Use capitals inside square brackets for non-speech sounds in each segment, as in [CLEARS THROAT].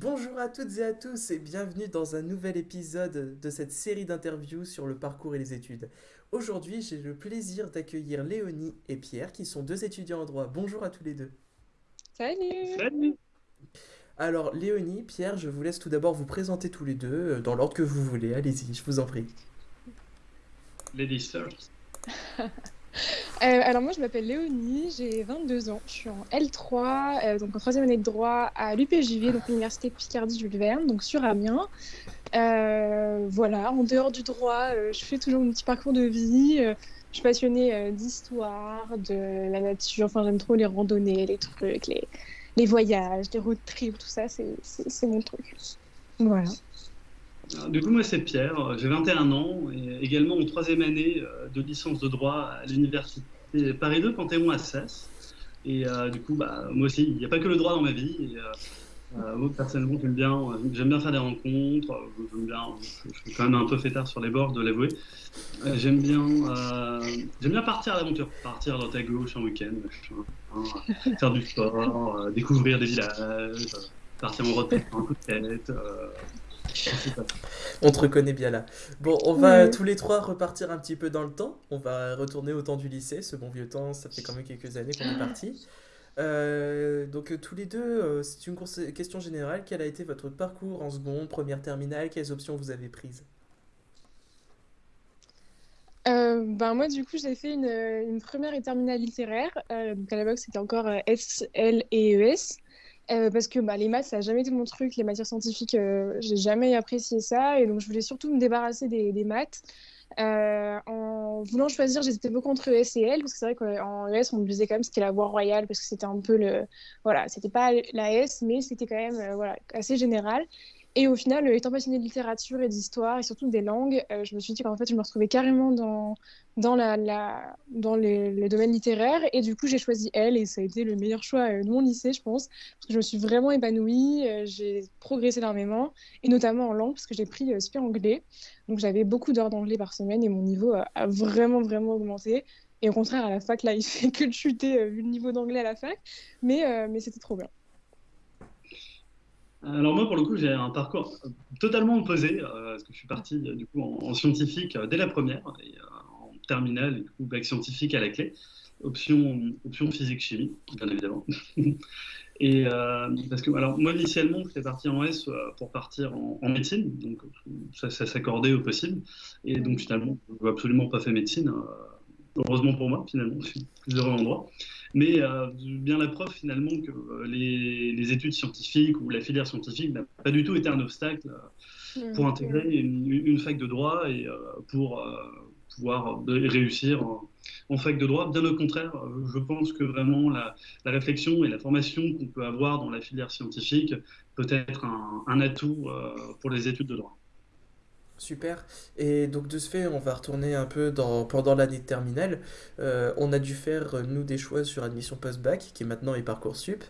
Bonjour à toutes et à tous et bienvenue dans un nouvel épisode de cette série d'interviews sur le parcours et les études. Aujourd'hui, j'ai le plaisir d'accueillir Léonie et Pierre qui sont deux étudiants en droit. Bonjour à tous les deux. Salut! Salut! Alors, Léonie, Pierre, je vous laisse tout d'abord vous présenter tous les deux euh, dans l'ordre que vous voulez. Allez-y, je vous en prie. Ladies first. [LAUGHS] [LAUGHS] Euh, alors moi je m'appelle Léonie, j'ai 22 ans, je suis en L3, euh, donc en troisième année de droit à l'UPJV, donc l'Université de Picardie Jules Verne, donc sur Amiens. Euh, voilà, en dehors du droit, je fais toujours mon petit parcours de vie. je suis passionnée d'histoire, de la nature, enfin j'aime trop les randonnées, les trucs, les, les voyages, les road trips, tout ça, c'est mon truc. Voilà. Du coup, moi, c'est Pierre, j'ai 21 ans et également en troisième année euh, de licence de droit à l'université Paris 2 Panthéon-Assas. Et euh, du coup, bah, moi aussi, il n'y a pas que le droit dans ma vie. Euh, moi, personnellement, j'aime bien, j'aime bien faire des rencontres. J'aime bien, je, suis quand même un peu fêtard sur les bords, de l'avouer. J'aime bien, j'aime bien partir à l'aventure, partir droite à gauche en week-end, hein, faire du sport, découvrir des villages, partir en road un coup de tête. On te reconnaît bien là. Bon, on va tous les trois repartir un petit peu dans le temps. On va retourner au temps du lycée, ce bon vieux temps, ça fait quand même quelques années qu'on est parti. Euh, donc euh, tous les deux, euh, c'est une question générale. Quel a été votre parcours en seconde, première terminale? Quelles options vous avez prises? Euh, ben moi, du coup, j'ai fait une, une première et terminale littéraire. Donc à l'époque, c'était encore S, L et ES. Euh, parce que bah, les maths, ça n'a jamais été mon truc. Les matières scientifiques, euh, j'ai jamais apprécié ça. Et donc, je voulais surtout me débarrasser des, maths. Euh, en voulant choisir, j'hésitais beaucoup entre ES et L. Parce que c'est vrai qu'en ES, on me disait quand même qu'est la voie royale. Parce que c'était un peu le. Voilà, c'était pas la S, mais c'était quand même voilà, assez général. Et au final, euh, étant passionnée de littérature et d'histoire et surtout des langues, euh, je me suis dit qu'en fait, je me retrouvais carrément dans, dans, la, la- dans les, domaines littéraires. Et du coup, j'ai choisi elle et ça a été le meilleur choix euh, de mon lycée, je pense. Parce que je me suis vraiment épanouie, j'ai progressé énormément, et notamment en langue, parce que j'ai pris euh, anglais. Donc j'avais beaucoup d'heures d'anglais par semaine et mon niveau a, vraiment, vraiment augmenté. Et au contraire, à la fac, là, [LAUGHS] il fait que chuter vu le niveau d'anglais à la fac. Mais, mais c'était trop bien. Alors moi, pour le coup, j'ai un parcours totalement opposé, euh, parce que je suis parti euh, du coup en, en scientifique euh, dès la première, en terminale, et du coup, bac scientifique à la clé, option, option physique-chimie, bien évidemment. [LAUGHS] Et parce que, alors moi, initialement, j'étais parti en S pour partir en, médecine, donc ça, ça s'accordait au possible, et donc finalement, je n'ai absolument pas fait médecine, heureusement pour moi, finalement, je suis plus heureux en droit. Mais euh, bien la preuve finalement que euh, les, les études scientifiques ou la filière scientifique n'a pas du tout été un obstacle euh, pour intégrer une, une fac de droit et pour pouvoir réussir en, en fac de droit. Bien au contraire, je pense que vraiment la, la réflexion et la formation qu'on peut avoir dans la filière scientifique peut être un, un atout pour les études de droit. Super. Et donc de ce fait, on va retourner un peu dans, pendant l'année de terminale. Euh, on a dû faire, euh, nous, des choix sur admission post-bac, qui maintenant est Parcoursup.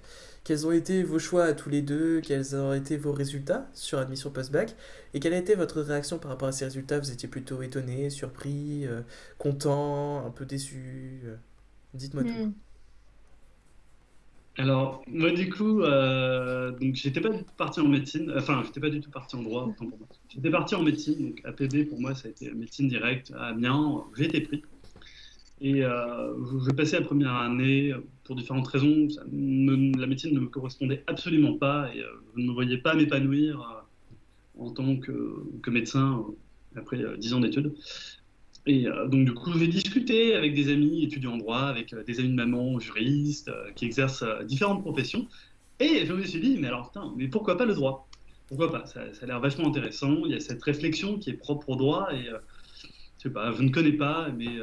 Quels ont été vos choix à tous les deux? Quels ont été vos résultats sur admission post-bac? Et quelle a été votre réaction par rapport à ces résultats? Vous étiez plutôt étonné, surpris, euh, content, un peu déçu? Dites-moi tout. Alors, moi, du coup, euh, donc j'étais pas parti en médecine, enfin, j'étais pas du tout parti en droit. J'étais parti en médecine, donc APB pour moi, ça a été médecine directe à Amiens, j'ai été pris. Et euh, je passais la première année euh, pour différentes raisons. la médecine ne me correspondait absolument pas et euh, je ne me voyais pas m'épanouir euh, en tant que, que médecin euh, après euh, 10 ans d'études. Et euh, donc, du coup, j'ai discuté avec des amis étudiants en droit, avec euh, des amis de maman juristes euh, qui exercent différentes professions. Et je me suis dit, mais alors, putain, mais pourquoi pas le droit? Pourquoi pas? Ça, a l'air vachement intéressant. Il y a cette réflexion qui est propre au droit et euh, je sais pas, je ne connais pas, mais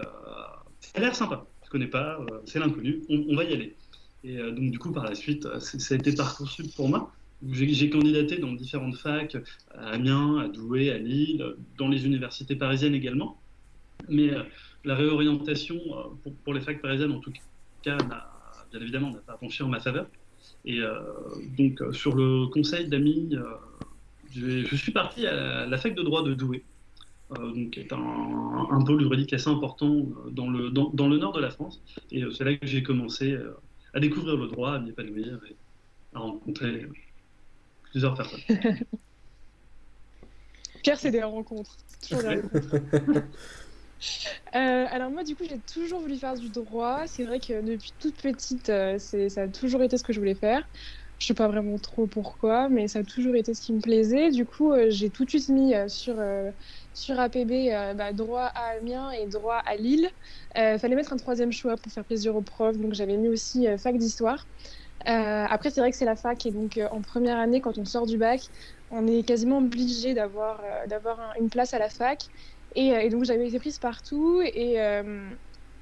ça a l'air sympa. Je connais pas, c'est l'inconnu, on, va y aller. Et donc, du coup, par la suite, ça a été Parcoursup pour moi. J'ai candidaté dans différentes facs, à Amiens, à Douai, à Lille, dans les universités parisiennes également. Mais euh, la réorientation euh, pour, pour les facs parisiennes, en tout cas, bien évidemment, n'a pas penché en ma faveur. Et euh, donc, euh, sur le conseil d'amis, euh, je, je suis parti à la, la fac de droit de Douai, euh, donc, qui est un, un pôle juridique assez important dans le, dans, dans le nord de la France. Et euh, c'est là que j'ai commencé euh, à découvrir le droit, à m'y épanouir et à rencontrer plusieurs personnes. [LAUGHS] Pierre, c'est des rencontres. Toujours des rencontres. [LAUGHS] Euh, alors moi, du coup, j'ai toujours voulu faire du droit. C'est vrai que depuis toute petite, euh, ça a toujours été ce que je voulais faire. Je sais pas vraiment trop pourquoi, mais ça a toujours été ce qui me plaisait. Du coup, euh, j'ai tout de suite mis sur, sur APB bah, droit à Amiens et droit à Lille. fallait mettre un troisième choix pour faire plaisir aux profs, donc j'avais mis aussi fac d'histoire. après, c'est vrai que c'est la fac, et donc en première année, quand on sort du bac, on est quasiment obligé d'avoir d'avoir une place à la fac. Euh, et, donc j'avais été prise partout. Et euh,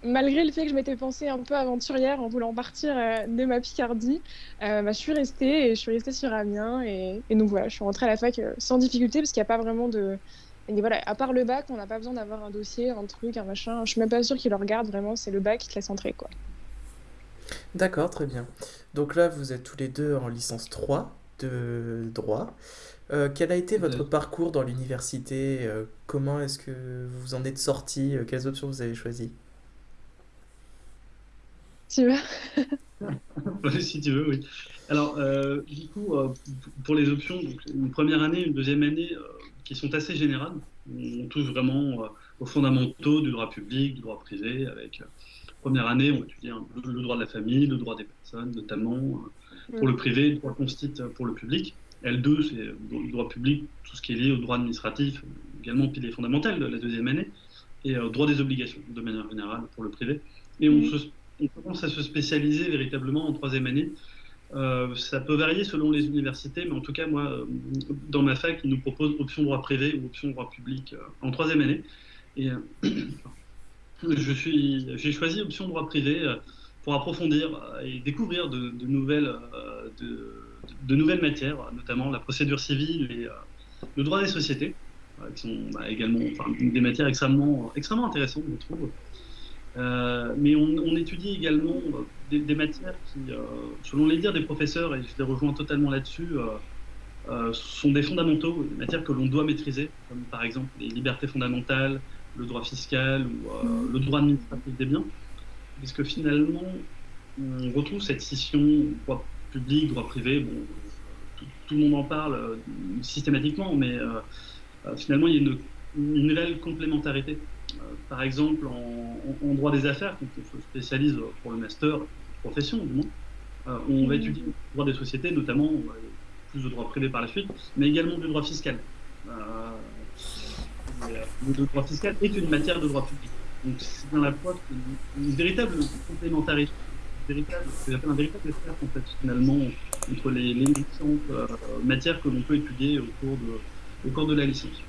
malgré le fait que je m'étais pensée un peu aventurière en voulant partir euh, de ma Picardie, bah, je suis restée et je suis restée sur Amiens. Et, donc voilà, je suis rentrée à la fac sans difficulté parce qu'il n'y a pas vraiment de. Et voilà, à part le bac, on n'a pas besoin d'avoir un dossier, un truc, un machin. Je suis même pas sûre qu'ils le regardent vraiment, c'est le bac qui te laisse entrer quoi. D'accord, très bien. Donc là, vous êtes tous les deux en licence 3 de droit. Euh, quel a été votre parcours dans l'université euh, Comment est-ce que vous en êtes sorti euh, Quelles options vous avez choisies? Tu veux? [LAUGHS] Si tu veux, oui. Alors, du coup, pour les options, une première année, une deuxième année, qui sont assez générales. On touche vraiment aux fondamentaux du droit public, du droit privé, avec première année, on étudie le droit de la famille, le droit des personnes, notamment pour le privé, le droit constite pour le public. L2, c'est le droit public, tout ce qui est lié au droit administratif, également pilier fondamental de la deuxième année, et au euh, droit des obligations, de manière générale, pour le privé. Et on, commence à se spécialiser véritablement en troisième année. Euh, ça peut varier selon les universités, mais en tout cas, moi, euh, dans ma fac, ils nous proposent option droit privé ou option droit public en troisième année. Et je suis, j'ai choisi option droit privé pour approfondir et découvrir de, de nouvelles, de, de nouvelles matières, notamment la procédure civile et euh, le droit des sociétés, euh, qui sont bah, également des matières extrêmement, extrêmement intéressantes, je trouve. Euh, mais on, étudie également des, matières qui, selon les dires des professeurs, et je les rejoins totalement là-dessus, sont des fondamentaux, des matières que l'on doit maîtriser, comme par exemple les libertés fondamentales, le droit fiscal ou le droit administratif des biens, puisque finalement, on retrouve cette scission public, droit privé, bon, tout, le monde en parle euh, systématiquement, mais euh, euh, finalement, il y a une, une réelle complémentarité. par exemple, en, droit des affaires, quand on se spécialise pour le master, profession du moins, on va étudier le droit des sociétés, notamment plus de droit privé par la suite, mais également du droit fiscal. le droit fiscal est une matière de droit public. Donc c'est dans la une, une véritable complémentarité véritable, un véritable espace en fait, finalement entre les, différentes euh, matières que l'on peut étudier au cours de, de la licence.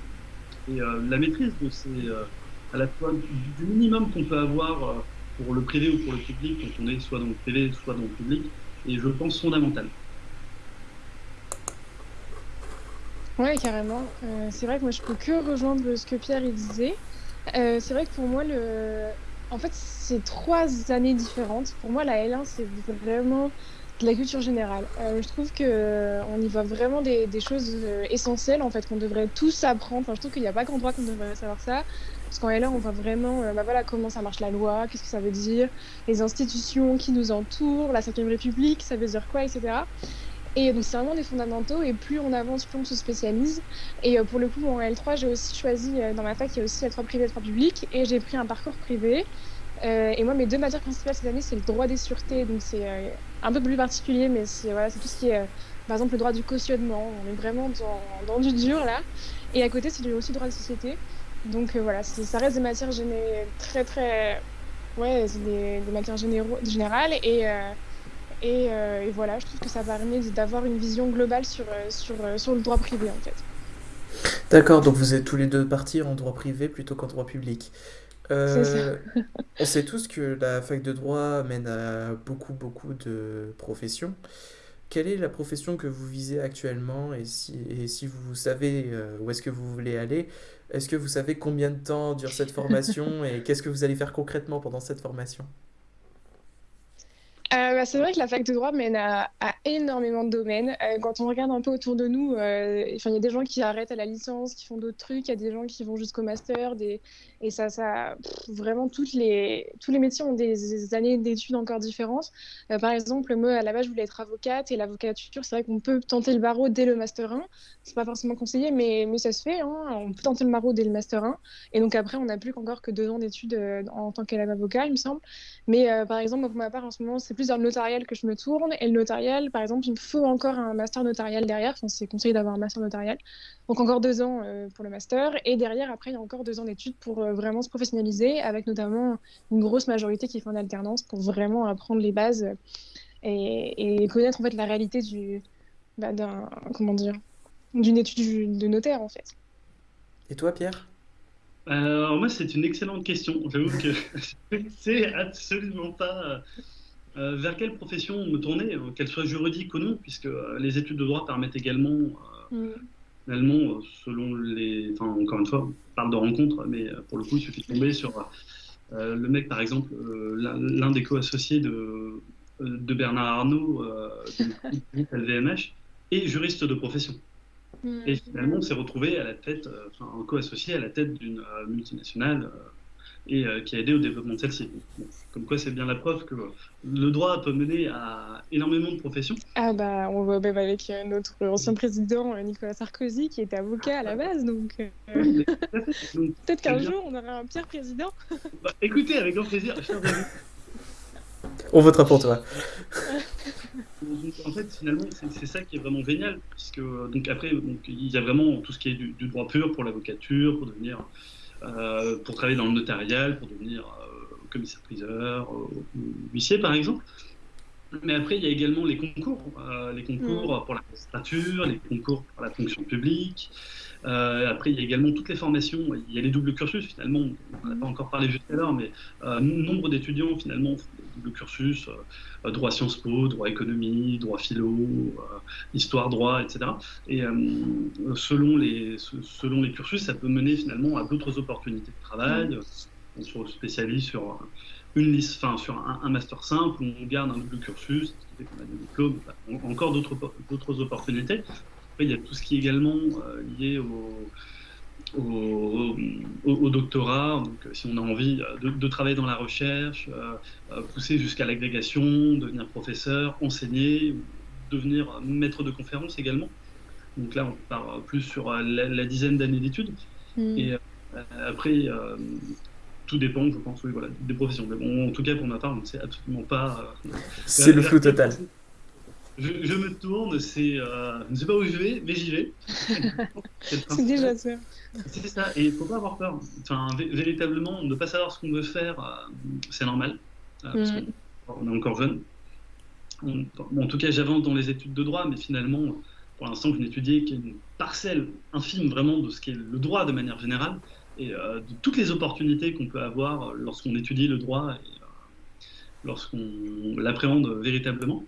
Et euh, la maîtrise de ces, euh, à la fois du, minimum qu'on peut avoir pour le privé ou pour le public, quand on est soit dans le privé, soit dans le public, est, je pense, fondamental. Ouais, carrément. c'est vrai que moi, je peux que rejoindre ce que Pierre disait. c'est vrai que pour moi, le, en fait, c'est trois années différentes. Pour moi, la L1, c'est vraiment de la culture générale. Euh, je trouve que euh, on y voit vraiment des, choses euh, essentielles en fait qu'on devrait tous apprendre. Enfin, je trouve qu'il n'y a pas qu'en droit qu'on devrait savoir ça. Parce qu'en L1, on voit vraiment bah voilà, comment ça marche la loi, qu'est-ce que ça veut dire, les institutions qui nous entourent, la 5 République, ça veut dire quoi, etc. Et donc c'est vraiment des fondamentaux et plus on avance, plus on se spécialise. Et euh, pour le coup, en L3, j'ai aussi choisi, euh, dans ma fac, il y a aussi L3 privé et L3 public, et j'ai pris un parcours privé. Euh, et moi, mes deux matières principales cette année, c'est le droit des sûretés, donc c'est un peu plus particulier, mais c'est tout ce qui est, par exemple, le droit du cautionnement. On est vraiment dans, du dur là. Et à côté, c'est aussi le droit des sociétés. Donc voilà, ça reste des matières très très, ouais, des, matières générales et euh, et, voilà, je trouve que ça permet d'avoir une vision globale sur, euh, sur, euh, sur le droit privé en fait. D'accord, donc vous êtes tous les deux partis en droit privé plutôt qu'en droit public. Euh, [LAUGHS] on sait tous que la fac de droit mène à beaucoup, beaucoup de professions. Quelle est la profession que vous visez actuellement? Et si, et si vous savez où est-ce que vous voulez aller, est-ce que vous savez combien de temps dure cette formation? Et qu'est-ce que vous allez faire concrètement pendant cette formation? Euh, bah, c'est vrai que la fac de droit mène à, énormément de domaines. Euh, quand on regarde un peu autour de nous, euh, il y a des gens qui arrêtent à la licence, qui font d'autres trucs, il y a des gens qui vont jusqu'au master, et ça, vraiment, toutes les, tous les métiers ont des, années d'études encore différentes. Par exemple, moi, à la base, je voulais être avocate, et l'avocature, c'est vrai qu'on peut tenter le barreau dès le master 1. C'est pas forcément conseillé, mais, mais ça se fait. Hein. On peut tenter le barreau dès le master 1. Et donc après, on n'a plus qu'encore que deux ans d'études en tant qu'élève avocat, il me semble. Mais par exemple, pour ma part, en ce moment, c'est plus dans le notarial que je me tourne. Et le notarial, par exemple, il me faut encore un master notarial derrière. Enfin, c'est conseillé d'avoir un master notarial. Donc encore deux ans euh, pour le master. Et derrière, après, il y a encore deux ans d'études pour euh, vraiment se professionnaliser, avec notamment une grosse majorité qui fait en alternance pour vraiment apprendre les bases et, connaître en fait la réalité du, bah, d'un, comment dire, d'une étude de notaire en fait. Et toi, Pierre? Alors moi, c'est une excellente question. J'avoue que [LAUGHS] sais absolument pas euh, vers quelle profession me tourner, euh, qu'elle soit juridique ou non, puisque euh, les études de droit permettent également, mm. finalement, selon les... Enfin, encore une fois, on parle de rencontres, mais pour le coup, il suffit de tomber sur le mec, par exemple, l'un des co-associés de, de Bernard Arnault, de LVMH, est juriste de profession. Mm. Et finalement, on s'est retrouvé à la tête, enfin, en co-associé à la tête d'une multinationale et euh, qui a aidé au développement de celle-ci. comme quoi, c'est bien la preuve que le droit peut mener à énormément de professions. Ah bah, on voit même avec euh, notre ancien président euh, Nicolas Sarkozy qui était avocat à la base, donc, [LAUGHS] peut-être qu'un jour on aura un Pierre président. Bah, écoutez, avec grand plaisir. On votera pour toi. en fait, finalement, c'est ça qui est vraiment génial, puisque donc après, donc, il y a vraiment tout ce qui est du, du droit pur pour l'avocature, pour devenir euh, pour travailler dans le notarial, pour devenir euh, commissaire-priseur, euh, huissier par exemple. Mais après, il y a également les concours, les concours mm. pour la magistrature, les concours pour la fonction publique. après, il y a également toutes les formations. Il y a les doubles cursus, finalement. On n'a pas encore parlé juste à l'heure, mais nombre d'étudiants, finalement, font des doubles cursus droit Sciences Po, droit économie, droit philo, histoire, droit, etc. Et selon, les, selon les cursus, ça peut mener finalement à d'autres opportunités de travail. On se spécialise sur une liste, enfin sur un, master simple où on garde un double cursus, ce qu'on a des diplômes, encore d'autres opportunités. Après, il y a tout ce qui est également euh, lié au, au, doctorat. Donc, si on a envie de, travailler dans la recherche, euh, euh, pousser jusqu'à l'agrégation, devenir professeur, enseigner, devenir maître de conférence également. Donc là, on part plus sur la, dizaine d'années d'études. Hmm. Et après, tout dépend, je pense, oui, voilà, des professions. Mais bon, en tout cas, pour ma part, on ne sait absolument pas. Euh, c'est le flou total. Je, me tourne, c'est, euh, je ne sais pas où je vais, mais j'y vais. [LAUGHS] c'est déjà ça. C'est ça, et il ne faut pas avoir peur. Enfin, véritablement, ne pas savoir ce qu'on veut faire, euh, c'est normal. Parce mm. on est encore jeune. en tout cas, j'avance dans les études de droit, mais finalement, pour l'instant, je n'étudie qu'une parcelle infime vraiment de ce qu'est le droit de manière générale et euh, de toutes les opportunités qu'on peut avoir lorsqu'on étudie le droit et euh, lorsqu'on l'appréhende véritablement.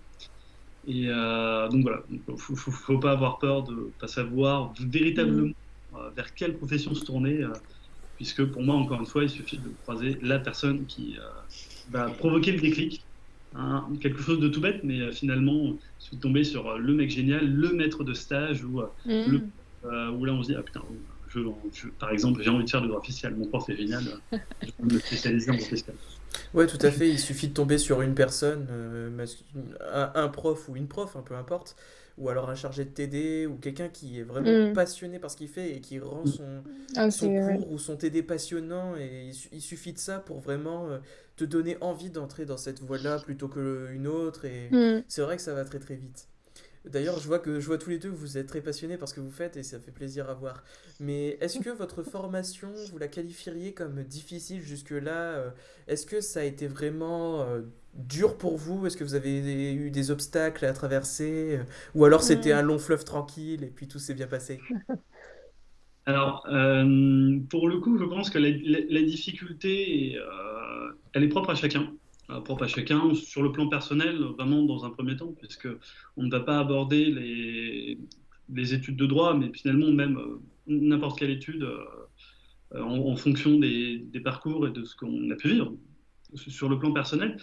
Et euh, donc voilà, il ne faut, pas avoir peur de ne pas savoir véritablement mm. vers quelle profession se tourner, puisque pour moi, encore une fois, il suffit de croiser la personne qui va provoquer le déclic. Hein, quelque chose de tout bête, mais finalement, je suis tombé sur le mec génial, le maître de stage, ou mm. le, où là on se dit, ah putain, par exemple, j'ai envie de faire du droit fiscal. Mon prof est génial. je vais me spécialiser en droit fiscal. Ouais, tout à fait. Il suffit de tomber sur une personne, euh, un, prof ou une prof, hein, peu importe, ou alors un chargé de TD ou quelqu'un qui est vraiment mm. passionné par ce qu'il fait et qui rend son, ah, cours ou son TD passionnant. Et il, suffit de ça pour vraiment euh, te donner envie d'entrer dans cette voie-là plutôt qu'une autre. Et mm. c'est vrai que ça va très très vite. D'ailleurs, je vois que je vois tous les deux, vous êtes très passionnés par ce que vous faites et ça fait plaisir à voir. Mais est-ce que votre formation, vous la qualifieriez comme difficile jusque-là euh, Est-ce que ça a été vraiment euh, dur pour vous? Est-ce que vous avez eu des obstacles à traverser Ou alors c'était un long fleuve tranquille et puis tout s'est bien passé? [LAUGHS] Alors, euh, pour le coup, je pense que la, difficulté, elle est propre à chacun. Euh, propre à chacun, sur le plan personnel, vraiment dans un premier temps, puisque on ne va pas aborder les, les études de droit, mais finalement même euh, n'importe quelle étude euh, en, fonction des, des, parcours et de ce qu'on a pu vivre. sur le plan personnel.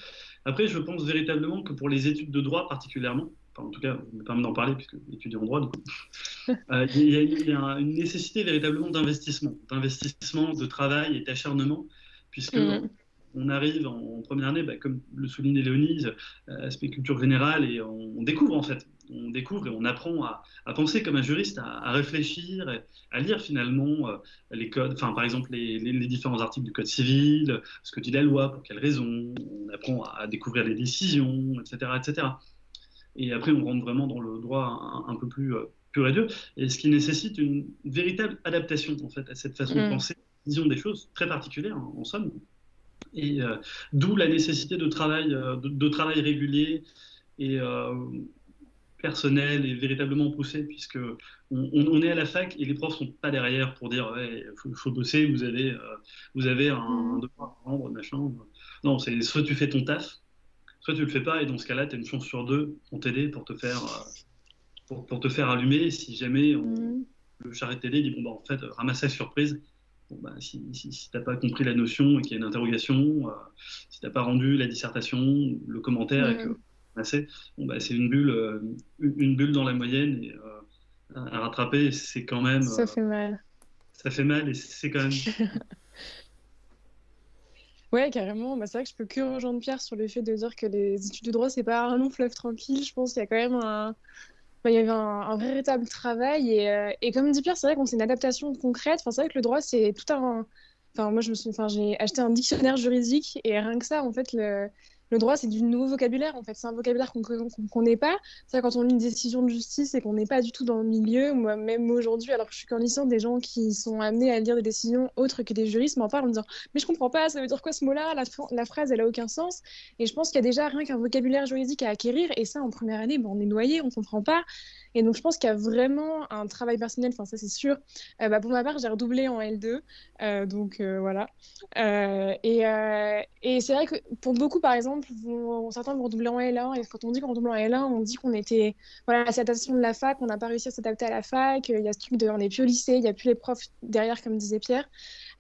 Après, je pense véritablement que pour les études de droit particulièrement, enfin, en tout cas, je me permets d'en parler puisque étudier en droit, [LAUGHS] euh, il y, a une nécessité véritablement d'investissement, d'investissement, de travail et d'acharnement, puisque mm. On arrive en, première année, bah, comme le soulignait Léonise, euh, aspect culture générale, et on découvre en fait on découvre et on apprend à, penser comme un juriste, à, réfléchir, à lire finalement euh, les codes, enfin par exemple les, différents articles du code civil, ce que dit la loi, pour quelles raisons, on apprend à, découvrir les décisions, etc., etc. Et après on rentre vraiment dans le droit un, peu plus euh, pur et dur, et ce qui nécessite une véritable adaptation en fait à cette façon de mm. penser, vision des choses très particulière en somme. Et euh, d'où la nécessité de travail, de, travail régulier et personnel et véritablement poussé, puisque on, est à la fac et les profs sont pas derrière pour dire ouais, faut, faut bosser, vous avez, euh, vous avez un, mm. devoir à rendre, machin. Non, c'est soit tu fais ton taf, soit tu le fais pas, et dans ce cas-là, tu as une chance sur deux pour t'aider, pour te faire, euh, pour, te faire allumer. Si jamais mm. le charrette télé dit bon bah en fait ramassage surprise. Bon, bah, si, si, si t'as pas compris la notion et qu'il y a une interrogation, euh, si t'as pas rendu la dissertation, le commentaire et mm. que Bon, bah, c'est une bulle, euh, une bulle dans la moyenne et, euh, à rattraper, c'est quand même. Ça fait mal. Ça fait mal et c'est quand même. [LAUGHS] Ouais, carrément. Bah, c'est vrai que je peux que rejoindre Pierre sur le fait de dire que les études de droit, c'est pas un long fleuve tranquille. Je pense qu'il y a quand même un. Il y avait un, véritable travail. Et, euh, et, comme dit Pierre, c'est vrai qu'on c'est une adaptation concrète. Enfin, c'est vrai que le droit, c'est tout un. Enfin, moi, je me suis... enfin, j'ai acheté un dictionnaire juridique et rien que ça, en fait, le le droit, c'est du nouveau vocabulaire, en fait. C'est un vocabulaire qu'on ne connaît pas. Ça, quand on lit une décision de justice et qu'on n'est pas du tout dans le milieu, moi, même aujourd'hui, alors que je suis qu'en licence, des gens qui sont amenés à lire des décisions autres que des juristes m'en parlent en me disant Mais je comprends pas, ça veut dire quoi ce mot-là? La, phrase, elle a aucun sens. Et je pense qu'il y a déjà rien qu'un vocabulaire juridique à acquérir. Et ça, en première année, on est noyé, on comprend pas. Et donc, je pense qu'il y a vraiment un travail personnel, enfin, ça c'est sûr. Euh, bah, pour ma part, j'ai redoublé en L2, euh, donc euh, voilà. et, c'est vrai que pour beaucoup, par exemple, certains vont redoubler en L1, et quand on dit qu'on redouble en L1, on dit qu'on était, voilà, à cette de la fac, on n'a pas réussi à s'adapter à la fac, il y a ce truc de, on n'est plus au lycée, il n'y a plus les profs derrière, comme disait Pierre.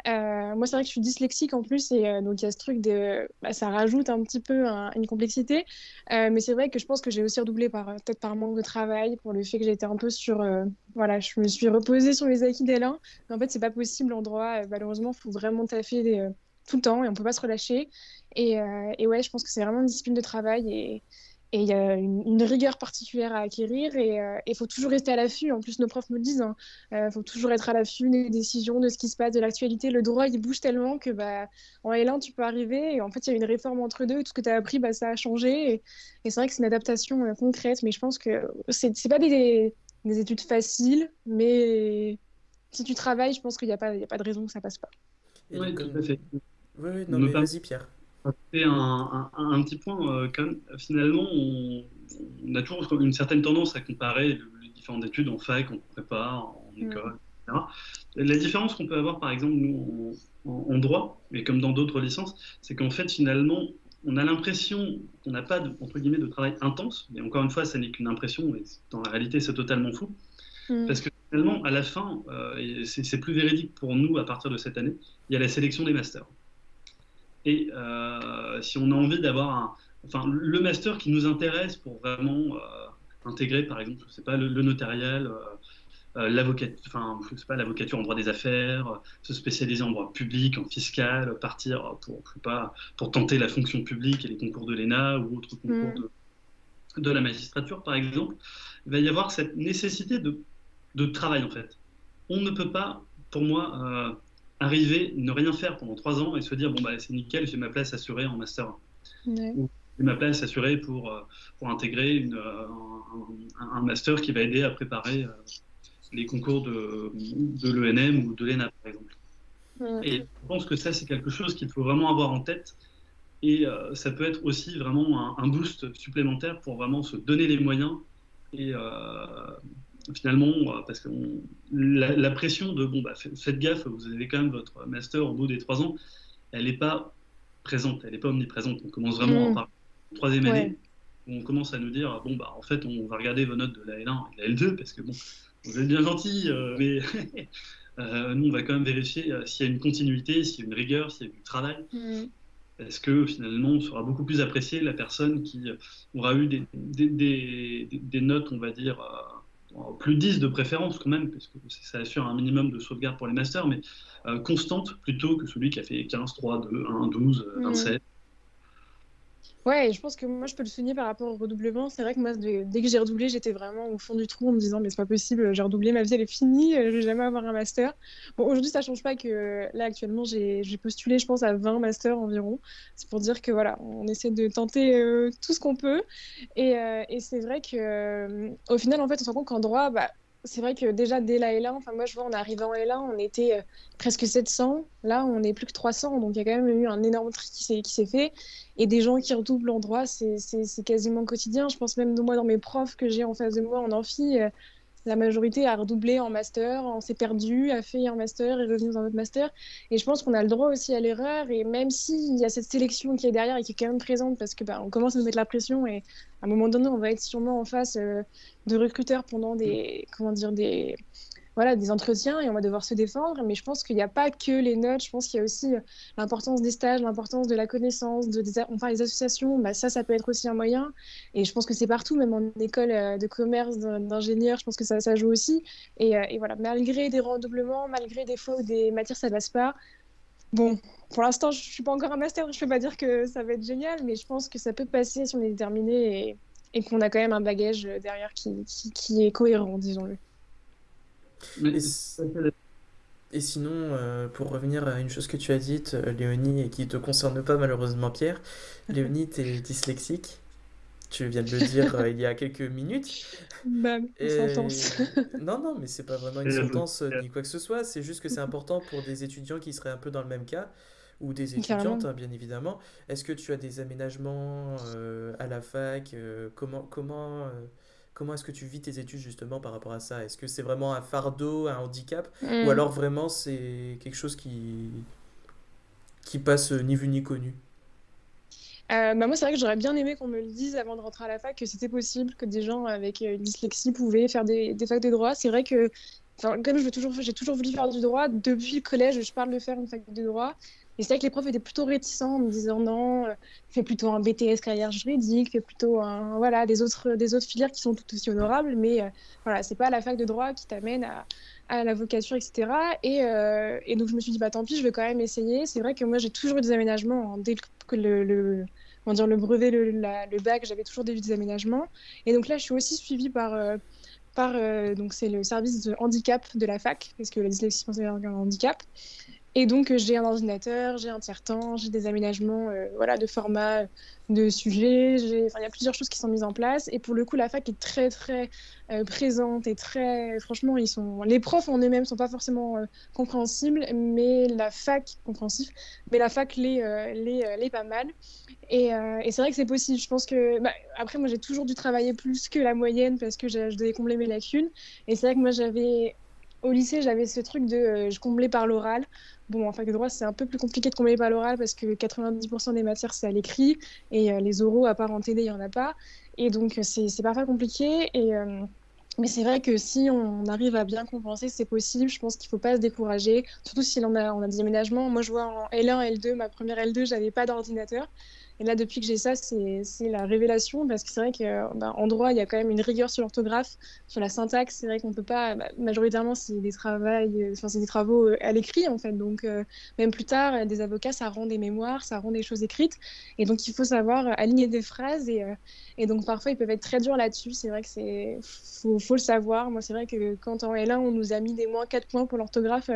Euh, moi, c'est vrai que je suis dyslexique en plus, et euh, donc il y a ce truc de. Bah, ça rajoute un petit peu une complexité. Euh, mais c'est vrai que je pense que j'ai aussi redoublé par, peut-être par manque de travail, pour le fait que j'étais un peu sur. voilà, je me suis reposée sur les acquis d'L1. Mais en fait, c'est pas possible en droit. malheureusement, il faut vraiment taffer tout le temps et on peut pas se relâcher. Et, ouais, je pense que c'est vraiment une discipline de travail. Et il y a une, rigueur particulière à acquérir et il euh, faut toujours rester à l'affût. En plus, nos profs me disent, il hein, euh, faut toujours être à l'affût des décisions, de ce qui se passe, de l'actualité. Le droit, il bouge tellement que bah, en L1, tu peux arriver et en fait, il y a une réforme entre deux. Et tout ce que tu as appris, bah, ça a changé. Et, c'est vrai que c'est une adaptation euh, concrète, mais je pense que c'est n'est pas des, des, études faciles, mais si tu travailles, je pense qu'il n'y a, pas, a pas de raison que ça passe pas. Oui, tout à fait. Oui, oui, non, mais vas-y, Pierre. C'est un, un, petit point, euh, quand finalement, on, a toujours une certaine tendance à comparer les différentes études en fac, en prépa, en mm. école, etc. La différence qu'on peut avoir, par exemple, nous, en, droit, mais comme dans d'autres licences, c'est qu'en fait, finalement, on a l'impression qu'on n'a pas, de, entre guillemets, de travail intense, mais encore une fois, ça n'est qu'une impression, et dans la réalité, c'est totalement fou. Mm. Parce que finalement, à la fin, euh, c'est plus véridique pour nous à partir de cette année, il y a la sélection des masters. Et euh, si on a envie d'avoir un, enfin, le master qui nous intéresse pour vraiment euh, intégrer, par exemple, je sais pas, le, notarial, euh, l'avocat, enfin, je sais pas, l'avocature en droit des affaires, se spécialiser en droit public, en fiscal, partir pour, pas, pour tenter la fonction publique et les concours de l'ENA ou autres concours mm. de, de, la magistrature, par exemple, il va y avoir cette nécessité de, de travail, en fait. On ne peut pas, pour moi, arriver, ne rien faire pendant trois ans et se dire bon bah c'est nickel, j'ai ma place assurée en master Ou j'ai ma place assurée pour, euh, pour intégrer une, euh, un, master qui va aider à préparer euh, les concours de, de l'ENM ou de l'ENA par exemple. Et je pense que ça c'est quelque chose qu'il faut vraiment avoir en tête. Et ça peut être aussi vraiment un, un, boost supplémentaire pour vraiment se donner les moyens et finalement, euh, parce que la, pression de bon, bah, faites gaffe, vous avez quand même votre master au bout des trois ans, elle n'est pas présente, elle n'est pas omniprésente. On commence vraiment par la troisième année, où on commence à nous dire bon, bah, en fait, on va regarder vos notes de la L1 et de la L2, parce que bon, vous êtes bien gentil, euh, mais [LAUGHS] euh, nous, on va quand même vérifier s'il y a une continuité, s'il y a une rigueur, s'il y a du travail. Mm. Est-ce que finalement on sera beaucoup plus apprécié la personne qui aura eu des, des, des, notes, on va dire, plus 10 de préférence quand même, parce que ça assure un minimum de sauvegarde pour les masters, mais constante plutôt que celui qui a fait 15, 3, 2, 1, 12, 27. Ouais, je pense que moi je peux le souligner par rapport au redoublement. C'est vrai que moi, dès que j'ai redoublé, j'étais vraiment au fond du trou en me disant, mais c'est pas possible, j'ai redoublé, ma vie elle est finie, euh, je vais jamais avoir un master. Bon, aujourd'hui ça change pas que là actuellement j'ai postulé, je pense, à 20 masters environ. C'est pour dire que voilà, on essaie de tenter euh, tout ce qu'on peut. Et, euh, et c'est vrai que au final, en fait, on se rend compte qu'en droit, bah, c'est vrai que déjà dès la L1, enfin moi je vois en arrivant en L1, on était euh, presque 700. Là, on est plus que 300. Donc il y a quand même eu un énorme tri qui s'est fait. Et des gens qui redoublent en droit, c'est quasiment quotidien. Je pense même de moi dans mes profs que j'ai en face de moi en amphi, euh, la majorité a redoublé en master, on s'est perdu, a fait un master et revenu dans un autre master. Et je pense qu'on a le droit aussi à l'erreur. Et même s'il y a cette sélection qui est derrière et qui est quand même présente, parce que bah, on commence à nous mettre la pression et à un moment donné, on va être sûrement en face euh, de recruteurs pendant des, comment dire, des, voilà, des entretiens et on va devoir se défendre. Mais je pense qu'il n'y a pas que les notes. Je pense qu'il y a aussi euh, l'importance des stages, l'importance de la connaissance, de, des, enfin, les associations. Bah, ça, ça peut être aussi un moyen. Et je pense que c'est partout, même en école euh, de commerce, d'ingénieur, je pense que ça, ça joue aussi. Et, euh, voilà, malgré des redoublements, malgré des fois où des matières, ça passe pas. Bon, pour l'instant, je suis pas encore un master, je peux pas dire que ça va être génial, mais je pense que ça peut passer si on est déterminé et, qu'on a quand même un bagage derrière qui est cohérent, disons-le. Et, sinon, euh, pour revenir à une chose que tu as dite, euh, Léonie, et qui ne te concerne pas malheureusement, Pierre, [LAUGHS] Léonie, tu es dyslexique. Tu viens de le dire euh, il y a quelques minutes. Bah, une sentence. [LAUGHS] non, non, mais c'est pas vraiment une sentence ni quoi que ce soit. C'est juste que c'est important pour des étudiants qui seraient un peu dans le même cas, ou des étudiantes, hein, bien évidemment. Est-ce que tu as des aménagements à la fac Comment, comment Comment est-ce que tu vis tes études justement par rapport à ça? Est-ce que c'est vraiment un fardeau, un handicap? Ou mm. alors vraiment c'est quelque chose qui, qui passe ni vu ni connu? Euh, bah moi, c'est vrai que j'aurais bien aimé qu'on me le dise avant de rentrer à la fac, que c'était possible, que des gens avec une dyslexie pouvaient faire des, des facs de droit. C'est vrai que, comme j'ai toujours, toujours voulu faire du droit, depuis le collège, je parle de faire une fac de droit. Et c'est vrai que les profs étaient plutôt réticents en me disant non, euh, fais plutôt un BTS carrière juridique, fais plutôt voilà, des, autres, des autres filières qui sont tout aussi honorables, mais euh, voilà, c'est pas la fac de droit qui t'amène à, à l'avocature, etc. Et, euh, et, donc je me suis dit, bah tant pis, je vais quand même essayer. C'est vrai que moi j'ai toujours eu des aménagements dès que le, le, dire, le brevet, le, le bac, j'avais toujours des, des aménagements. Et donc là, je suis aussi suivie par. par donc c'est le service de handicap de la fac, parce que la dyslexie, c'est un handicap. Et donc, euh, j'ai un ordinateur, j'ai un tiers-temps, j'ai des aménagements euh, voilà, de format, de sujets. Enfin, il y a plusieurs choses qui sont mises en place. Et pour le coup, la fac est très, très euh, présente et très. Franchement, ils sont... les profs en eux-mêmes ne sont pas forcément compréhensibles, mais la fac, compréhensif, mais la fac l'est, les pas mal. Et, et c'est vrai que c'est possible. Je pense que. Bah, après, moi, j'ai toujours dû travailler plus que la moyenne parce que je devais combler mes lacunes. Et c'est vrai que moi, j'avais au lycée, j'avais ce truc de je comblais par l'oral. Bon, en fac de droit, c'est un peu plus compliqué de combler par l'oral parce que 90% des matières, c'est à l'écrit et euh, les oraux, à part en TD, il n'y en a pas. Et donc, euh, c'est parfois compliqué. Euh, mais c'est vrai que si on arrive à bien compenser, c'est possible. Je pense qu'il ne faut pas se décourager, surtout si on a, on a des aménagements. Moi, je vois en L1, L2, ma première L2, j'avais pas d'ordinateur. Et là, depuis que j'ai ça, c'est la révélation parce que c'est vrai qu'en bah, droit, il y a quand même une rigueur sur l'orthographe, sur la syntaxe. C'est vrai qu'on peut pas, bah, majoritairement, c'est des, des travaux euh, à l'écrit en fait. Donc, euh, même plus tard, des avocats, ça rend des mémoires, ça rend des choses écrites. Et donc, il faut savoir aligner des phrases. Et, euh, donc, parfois, ils peuvent être très durs là-dessus. C'est vrai que c'est faut, faut, le savoir. Moi, c'est vrai que quand en L1, on nous a mis des moins 4 points pour l'orthographe,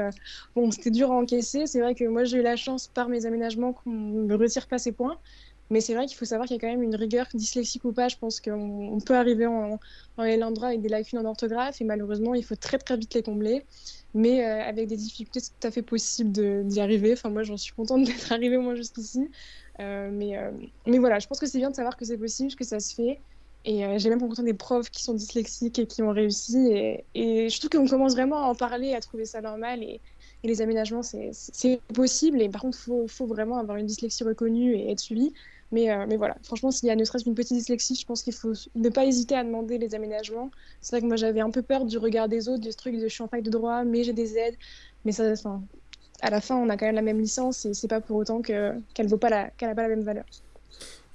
bon, c'était dur à encaisser. C'est vrai que moi, j'ai eu la chance par mes aménagements qu'on ne me retire pas ces points. Mais c'est vrai qu'il faut savoir qu'il y a quand même une rigueur, dyslexique ou pas. Je pense qu'on peut arriver en, en L1 droit avec des lacunes en orthographe et malheureusement, il faut très très vite les combler. Mais euh, avec des difficultés, c'est tout à fait possible d'y arriver. Enfin, moi, j'en suis contente [LAUGHS] d'être arrivée au moins jusqu'ici. Euh, mais, euh, mais voilà, je pense que c'est bien de savoir que c'est possible, que ça se fait. Et j'ai même rencontré des profs qui sont dyslexiques et qui ont réussi. Et, je trouve qu'on commence vraiment à en parler, à trouver ça normal. Et, et les aménagements, c'est possible. Et par contre, il faut, faut, vraiment avoir une dyslexie reconnue et être suivi. Mais, euh, mais voilà, franchement, s'il y a ne serait-ce qu'une petite dyslexie, je pense qu'il faut ne pas hésiter à demander les aménagements. C'est vrai que moi, j'avais un peu peur du regard des autres, du truc de je suis en fac de droit, mais j'ai des aides. Mais ça, à la fin, on a quand même la même licence et c'est pas pour autant que qu'elle qu'elle a pas la même valeur.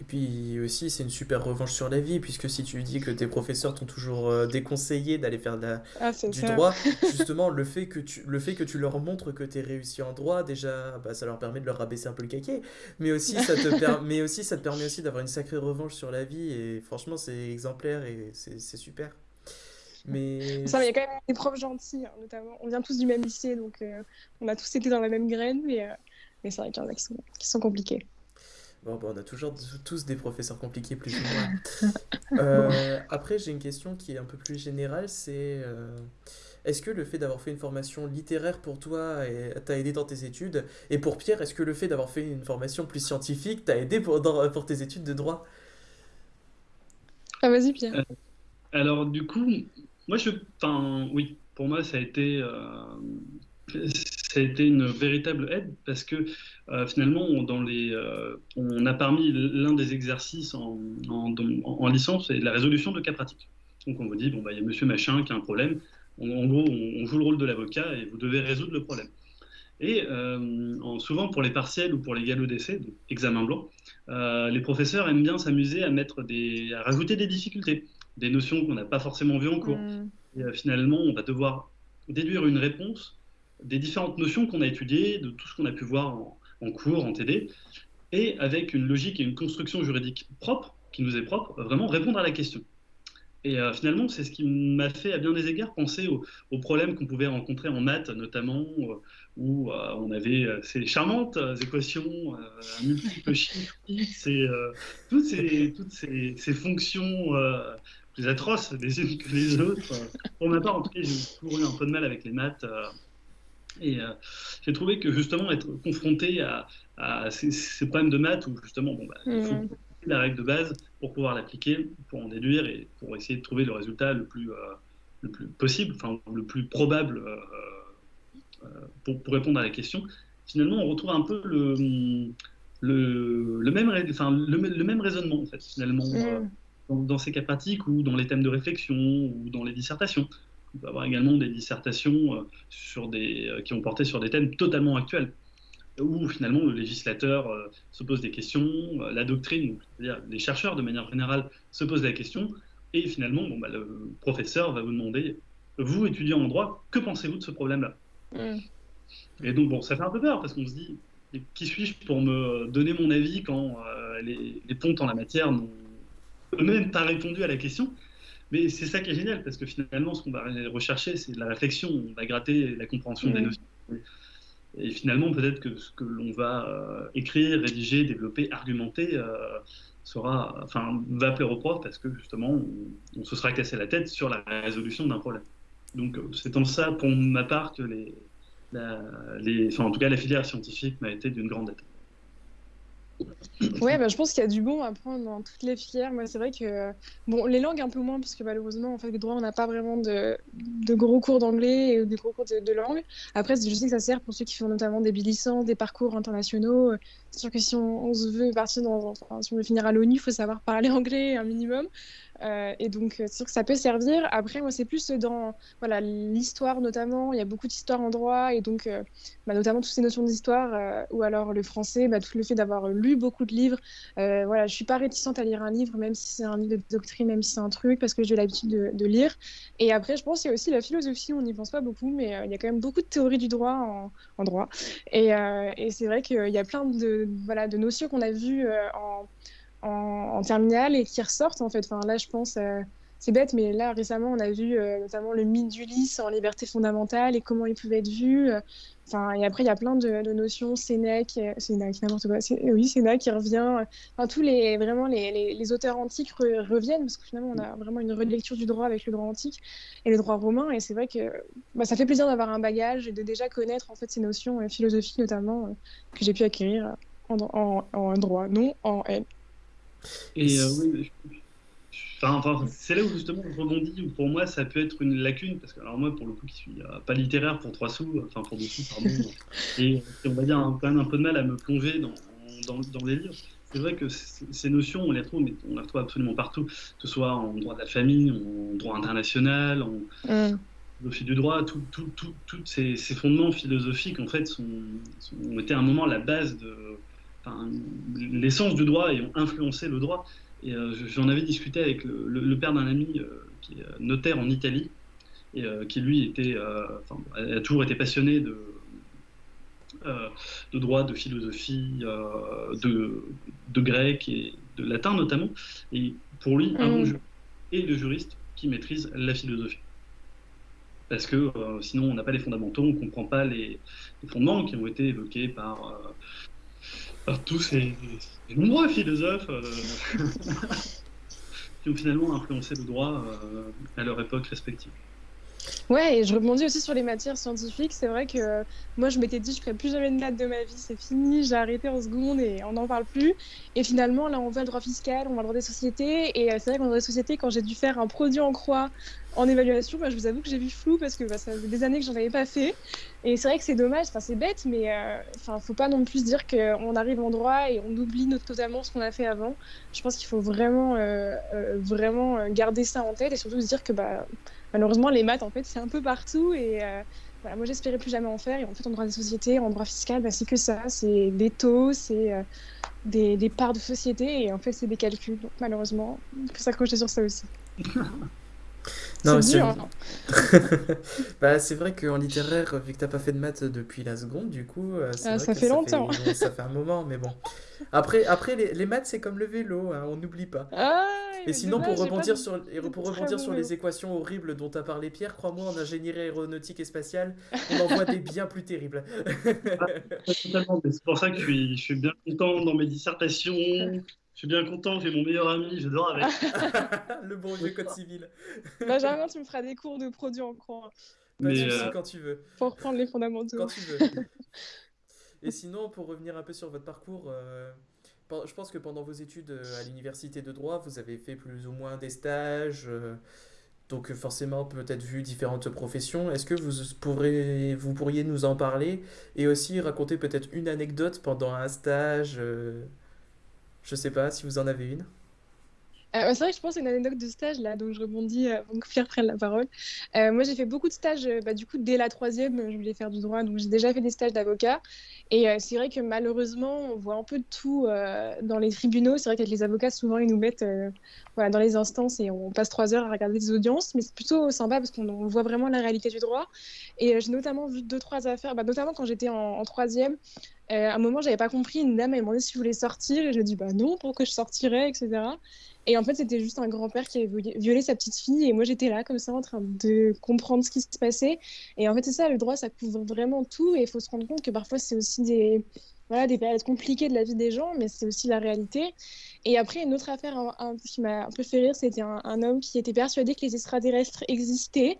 Et puis aussi, c'est une super revanche sur la vie, puisque si tu dis que tes professeurs t'ont toujours euh, déconseillé d'aller faire de la- Ah, du ça. droit, [LAUGHS] justement, le fait que tu, le fait que tu leur montres que tu es réussi en droit, déjà, bah, ça leur permet de leur rabaisser un peu le caquet. Mais aussi, ça te, per- [LAUGHS] mais aussi, ça te permet aussi d'avoir une sacrée revanche sur la vie. Et franchement, c'est exemplaire et c'est c'est super. Mais Ça, il y a quand même des profs gentils, hein, notamment. On vient tous du même lycée, donc euh, on a tous été dans la même graine, mais, euh, mais c'est vrai qu'il y en a qui sont, qui sont compliqués. Bon, bah, on a toujours tous des professeurs compliqués, plus ou moins. [LAUGHS] Euh, après, j'ai une question qui est un peu plus générale, c'est euh, est-ce que le fait d'avoir fait une formation littéraire pour toi t'a aidé dans tes études? Et pour Pierre, est-ce que le fait d'avoir fait une formation plus scientifique t'a aidé pour, dans- pour tes études de droit? Ah, vas-y, Pierre. Euh, Alors, du coup, moi, je, enfin, oui, pour moi, ça a été, euh, ça a été une véritable aide parce que euh, finalement, on, dans les, euh, on a parmi l'un des exercices en, en, en- en licence, c'est la résolution de cas pratiques. Donc, on vous dit, bon, bah, il y a monsieur machin qui a un problème. En, en gros, on, on joue le rôle de l'avocat et vous devez résoudre le problème. Et euh, en- souvent pour les partiels ou pour les galops d'essai, examen blanc, les professeurs aiment bien s'amuser à mettre des, à rajouter des difficultés, des notions qu'on n'a pas forcément vues en cours. Hmm. Et finalement, on va devoir déduire une réponse des différentes notions qu'on a étudiées, de tout ce qu'on a pu voir en, en cours, en TD, et avec une logique et une construction juridique propre, qui nous est propre, vraiment répondre à la question. Et euh, finalement, c'est ce qui m'a fait à bien des égards penser aux, aux problèmes qu'on pouvait rencontrer en maths, notamment, euh, où euh, on avait euh, ces charmantes euh, équations, euh, à multiples [LAUGHS] chiffres, x, et euh, toutes, ces, toutes ces, ces fonctions euh, plus atroces les unes que les autres. Pour ma part, en tout cas, j'ai eu un peu de mal avec les maths. Et euh, j'ai trouvé que justement être confronté à, à ces, ces problèmes de maths où justement, bon, bah, il faut Mhm. la règle de base pour pouvoir l'appliquer, pour en déduire et pour essayer de trouver le résultat le plus, euh, le plus possible, enfin le plus probable euh, pour, pour répondre à la question. Finalement, on retrouve un peu le, le, le même, enfin, le, le même raisonnement en fait, finalement, Hmm. dans, dans ces cas pratiques ou dans les thèmes de réflexion ou dans les dissertations. On peut avoir également des dissertations euh, sur des, euh, qui ont porté sur des thèmes totalement actuels, où finalement le législateur euh, se pose des questions, la doctrine, c'est-à-dire les chercheurs de manière générale se posent la question, et finalement bon, bah, le professeur va vous demander, vous étudiant en droit, que pensez-vous de ce problème-là? Hmm. Et donc bon, ça fait un peu peur parce qu'on se dit, qui suis-je pour me donner mon avis quand euh, les, les pontes en la matière n'ont eux-mêmes pas répondu à la question? Mais c'est ça qui est génial, parce que finalement, ce qu'on va rechercher, c'est de la réflexion, on va gratter la compréhension des Mhm. notions. Et finalement, peut-être que ce que l'on va euh, écrire, rédiger, développer, argumenter, euh, sera, enfin, va plaire au prof, parce que justement, on, on se sera cassé la tête sur la résolution d'un problème. Donc, euh, c'est en ça, pour ma part, que les, la- les, enfin, en tout cas, la filière scientifique m'a été d'une grande aide. Ouais, bah, je pense qu'il y a du bon à prendre dans toutes les filières. Moi, c'est vrai que, bon, les langues un peu moins, parce que malheureusement, en fait, le droit, on n'a pas vraiment de, de gros cours d'anglais et de gros cours de, langue. Après, je sais que ça sert pour ceux qui font notamment des bilicences, des parcours internationaux. C'est sûr que si on, se veut partir dans, si on veut finir à l'ONU, il faut savoir parler [LAUGHS] anglais un minimum. Euh, et donc, c'est sûr que ça peut servir. Après, moi, c'est plus dans voilà, l'histoire notamment. Il y a beaucoup d'histoire en droit et donc, euh, bah, notamment toutes ces notions d'histoire euh, ou alors le français, bah, tout le fait d'avoir lu beaucoup de livres. Euh, voilà, je suis pas réticente à lire un livre, même si c'est un livre de doctrine, même si c'est un truc, parce que j'ai l'habitude de, lire. Et après, je pense qu'il y a aussi la philosophie, on n'y pense pas beaucoup, mais euh, il y a quand même beaucoup de théories du droit en, droit. Et, euh, c'est vrai qu'il y a plein de, voilà, de notions qu'on a vues euh, en en, en terminale et qui ressortent en fait. Enfin, là, je pense, euh, c'est bête, mais là récemment, on a vu euh, notamment le mythe d'Ulysse en liberté fondamentale et comment il pouvait être vu. Enfin, et après, il y a plein de, de notions, Sénèque, euh, Sénèque, n'importe quoi. Oui, Sénèque qui revient. Enfin, tous les vraiment les, les, auteurs antiques re- reviennent parce que finalement, on a vraiment une relecture du droit avec le droit antique et le droit romain. Et c'est vrai que bah, ça fait plaisir d'avoir un bagage et de déjà connaître en fait ces notions philosophiques notamment que j'ai pu acquérir en droit, non en L. Et euh, oui, je- enfin, enfin, c'est là où justement je rebondis, où pour moi ça peut être une lacune, parce que alors moi pour le coup qui suis euh, pas littéraire pour trois sous, enfin pour deux sous, pardon, [LAUGHS] et, on va dire un- quand même un peu de mal à me plonger dans, dans, dans les livres. C'est vrai que ces notions, on les retrouve, mais on les retrouve absolument partout, que ce soit en droit de la famille, en droit international, en, Mm. philosophie du droit, tous ces, fondements philosophiques en fait sont, ont été à un moment la base de l'essence du droit et ont influencé le droit. Et euh, j'en avais discuté avec le, père d'un ami euh, qui est notaire en Italie et euh, qui lui était, a toujours été passionné de, de droit, de philosophie, de, de, grec et de latin notamment. Et pour lui, un bon mm. et le juriste qui maîtrise la philosophie parce que euh, sinon on n'a pas les fondamentaux, on ne comprend pas les, fondements qui ont été évoqués par, euh, tous ces, nombreux philosophes euh, [LAUGHS] qui ont finalement influencé le droit à leur époque respective. Ouais, et je rebondis aussi sur les matières scientifiques. C'est vrai que moi, je m'étais dit, je ferai plus jamais de maths de ma vie, c'est fini, j'ai arrêté en seconde et on n'en parle plus. Et finalement, là, on voit le droit fiscal, on voit le droit des sociétés. Et c'est vrai qu'en droit des sociétés, quand j'ai dû faire un produit en croix en évaluation, bah, je vous avoue que j'ai vu flou parce que bah, ça fait des années que j'en avais pas fait. Et c'est vrai que c'est dommage, c'est bête, mais euh, enfin, faut pas non plus dire qu'on arrive en droit et on oublie totalement ce qu'on a fait avant. Je pense qu'il faut vraiment, euh, euh, vraiment garder ça en tête et surtout se dire que bah, malheureusement, les maths, en fait, c'est un peu partout. Et voilà, moi, j'espérais plus jamais en faire. Et en fait, en droit des sociétés, en droit fiscal, bah, c'est que ça. C'est des taux, c'est des, des, parts de société. Et en fait, c'est des calculs. Malheureusement, il faut s'accrocher sur ça aussi. [LAUGHS] Non, c'est hein. [LAUGHS] bah, c'est vrai qu'en littéraire, vu que t'as pas fait de maths depuis la seconde, du coup, euh, ah, ça fait longtemps. ça fait un moment, mais bon. Après, après les, les maths, c'est comme le vélo, hein, on n'oublie pas. Ah, et sinon, pour rebondir, sur, pour rebondir sur les équations horribles dont a parlé Pierre, crois-moi, en ingénierie aéronautique et spatiale, on en voit des bien plus terribles. c'est pour ça que je suis, je suis bien content dans mes dissertations. Je suis bien content, j'ai mon meilleur ami, j'adore avec. [LAUGHS] le bon vieux code civil. Benjamin, tu me feras des cours de produits en croix. Mais euh... quand tu veux. Pour reprendre les fondamentaux. Quand tu veux. [LAUGHS] Et sinon, pour revenir un peu sur votre parcours, euh, je pense que pendant vos études euh, à l'université de droit, vous avez fait plus ou moins des stages. Euh, donc forcément, peut-être vu différentes professions. Est-ce que vous, pourrez, vous pourriez nous en parler et aussi raconter peut-être une anecdote pendant un stage je sais pas si vous en avez une. Euh, c'est vrai que je pense à une anecdote de stage là, donc je rebondis euh, avant que Pierre prenne la parole. Euh, moi, j'ai fait beaucoup de stages, bah, du coup, dès la troisième, je voulais faire du droit, donc j'ai déjà fait des stages d'avocat. Et c'est vrai que malheureusement, on voit un peu de tout dans les tribunaux. C'est vrai qu'avec les avocats, souvent, ils nous mettent dans les instances et on passe trois heures à regarder des audiences, mais c'est plutôt sympa parce qu'on voit vraiment la réalité du droit. Et j'ai notamment vu deux, trois affaires, bah, notamment quand j'étais en, en troisième. À un moment, j'avais pas compris. Une dame m'a demandé si je voulais sortir et je dit bah non, pourquoi je sortirais, etc. Et en fait, c'était juste un grand-père qui avait violé sa petite fille. Et moi, j'étais là, comme ça, en train de comprendre ce qui se passait. Et en fait, c'est ça, le droit, ça couvre vraiment tout. Et il faut se rendre compte que parfois, c'est aussi des, voilà, des périodes compliquées de la vie des gens, mais c'est aussi la réalité. Et après, une autre affaire qui m'a un peu fait rire, c'était un, homme qui était persuadé que les extraterrestres existaient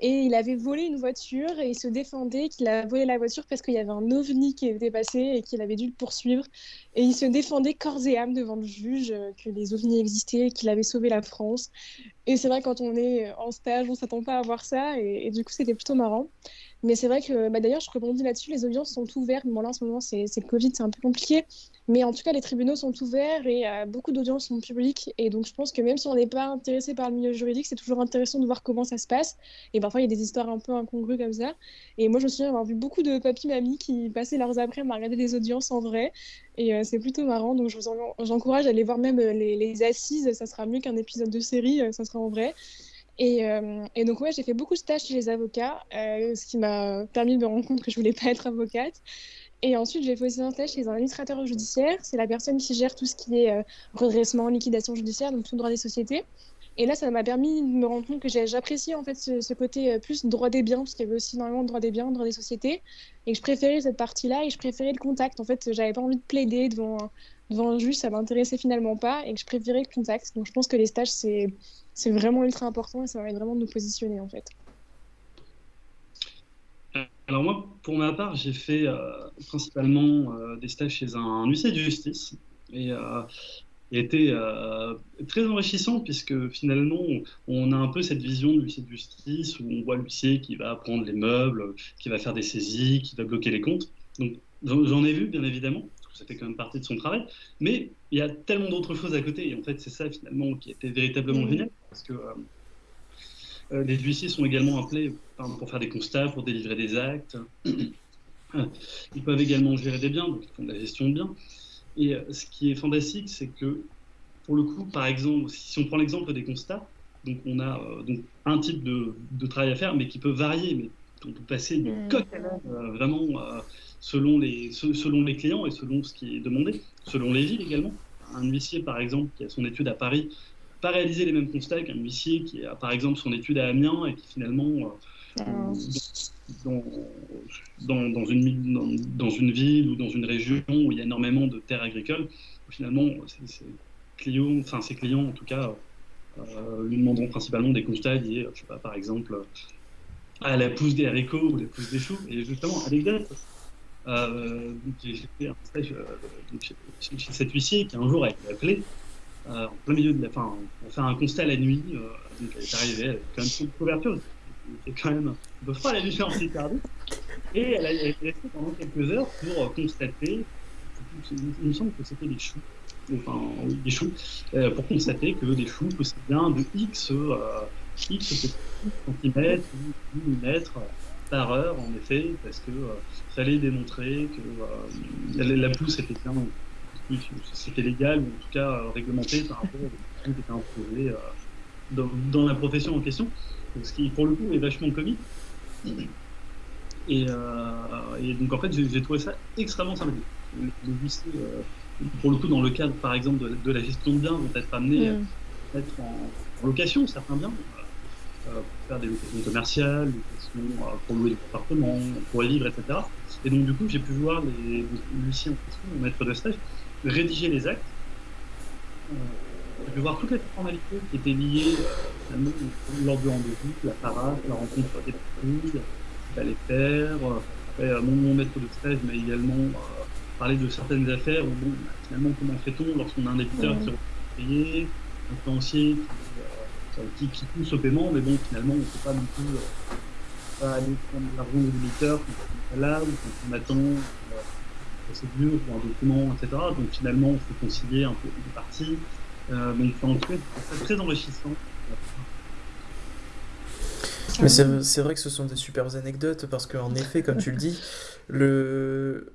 et il avait volé une voiture et il se défendait qu'il a volé la voiture parce qu'il y avait un ovni qui était passé et qu'il avait dû le poursuivre. Et il se défendait corps et âme devant le juge euh, que les ovnis existaient, qu'il avait sauvé la France. Et c'est vrai, quand on est en stage, on s'attend pas à voir ça. Et, du coup, c'était plutôt marrant. Mais c'est vrai que, bah, d'ailleurs, je rebondis là-dessus, les audiences sont ouvertes. Bon, là, en ce moment, c'est le Covid, c'est un peu compliqué. Mais en tout cas, les tribunaux sont ouverts et euh, beaucoup d'audiences sont publiques. Et donc, je pense que même si on n'est pas intéressé par le milieu juridique, c'est toujours intéressant de voir comment ça se passe. Et parfois, il y a des histoires un peu incongrues comme ça. Et moi, je me souviens avoir vu beaucoup de papy-mamies qui passaient leurs après à regarder des audiences en vrai. Et euh, c'est plutôt marrant. Donc, je vous encourage à aller voir même euh, les assises. Ça sera mieux qu'un épisode de série. ça sera en vrai. Et, et, donc, ouais, j'ai fait beaucoup de stages chez les avocats, ce qui m'a permis de me rendre compte que je voulais pas être avocate. Et ensuite, j'ai fait aussi un stage chez un administrateur judiciaire. C'est la personne qui gère tout ce qui est euh, redressement, liquidation judiciaire, donc tout le droit des sociétés. Et là, ça m'a permis de me rendre compte que j'appréciais en fait ce, côté euh, plus droit des biens, parce qu'il y avait aussi énormément de droit des biens, droit des sociétés, et que je préférais cette partie-là et je préférais le contact. En fait, j'avais pas envie de plaider devant, devant un juge, ça m'intéressait finalement pas, et que je préférais le contact. Donc je pense que les stages, c'est vraiment ultra important et ça va vraiment de nous positionner en fait. Alors moi, pour ma part, j'ai fait euh, principalement euh, des stages chez un, huissier de justice et euh, été très enrichissant puisque finalement, on a un peu cette vision de l'huissier de justice où on voit l'huissier qui va prendre les meubles, qui va faire des saisies, qui va bloquer les comptes. Donc j'en ai vu, bien évidemment, ça fait quand même partie de son travail, mais il y a tellement d'autres choses à côté et en fait, c'est ça finalement qui était véritablement mmh. génial parce que les huissiers sont également appelés pour faire des constats, pour délivrer des actes. [CLEARS THROAT] Ils peuvent également gérer des biens, donc ils font de la gestion de biens. Et ce qui est fantastique, c'est que, pour le coup, par exemple, si on prend l'exemple des constats, donc on a donc un type de, de, travail à faire, mais qui peut varier. Mais on peut passer du coq à l'âne, vraiment selon les, selon les clients et selon ce qui est demandé, selon les villes également. Un huissier, par exemple, qui a son étude à Paris, pas réaliser les mêmes constats qu'un huissier qui a, par exemple, son étude à Amiens et qui finalement, euh, dans, dans, une, dans, une ville ou dans une région où il y a énormément de terres agricoles, finalement, ses clients, enfin ses clients en tout cas, euh, lui demanderont principalement des constats liés, je sais pas, par exemple, à la pousse des haricots ou la pousse des choux. Et justement, anecdote, euh, j'ai fait un stage euh, chez, cet huissier qui un jour a été appelé euh, en plein milieu de la fin, on fait un constat la nuit. donc elle est arrivée, elle avait quand même une couverture. C'est quand même un peu froid la nuit en Picardie. Et elle a, été restée pendant quelques heures pour constater, il me semble que c'était des choux, enfin des choux, pour constater que des choux possèdent bien de X, X centimètres ou millimètres par heure, en effet, parce que euh, fallait démontrer que euh, la pousse était bien, c'était légal, ou en tout cas euh, réglementé par rapport aux qui étaient imposées dans, dans, la profession en question, ce qui pour le coup est vachement comique. Et, et donc en fait, j'ai trouvé ça extrêmement sympathique. Pour le coup, dans le cadre par exemple de, la gestion de biens, vont être amenés à être en, location, certains biens, pour faire des locations commerciales, euh, pour louer des appartements, pour les livres, etc. Et donc, du coup, j'ai pu voir les, Lucien mon maître de stage, rédiger les actes. Euh, j'ai pu voir toutes les formalités qui étaient liées euh, lors du rendez-vous, la parade, la rencontre des familles, qu'il fallait faire. Après, mon, mon, maître de stage m'a également parlé de certaines affaires où, bon, finalement, comment fait-on lorsqu'on a un débiteur qui est payé, un financier qui, qui, pousse au paiement, mais bon, finalement, on ne peut pas non plus pas aller prendre l'argent de l'éditeur quand on est là ou quand on attend une procédure ou un document, etc. Donc finalement, il faut concilier un peu les parties. Euh, donc en cas, c'est très enrichissant. Mais c'est vrai que ce sont des super anecdotes parce qu'en effet, comme tu le dis, le,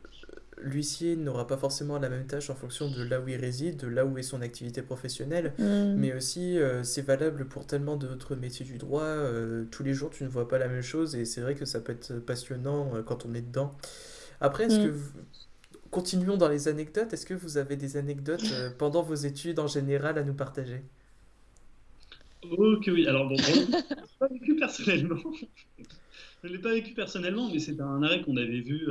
l'huissier n'aura pas forcément la même tâche en fonction de là où il réside, de là où est son activité professionnelle, mm. mais aussi euh, c'est valable pour tellement d'autres métiers du droit. Euh, tous les jours, tu ne vois pas la même chose et c'est vrai que ça peut être passionnant euh, quand on est dedans. Après, est-ce mm. que continuons dans les anecdotes Est-ce que vous avez des anecdotes pendant vos études en général à nous partager? Ok, oui. Alors, bon, je ne l'ai pas vécu personnellement. Je ne l'ai pas vécu personnellement, mais c'est un arrêt qu'on avait vu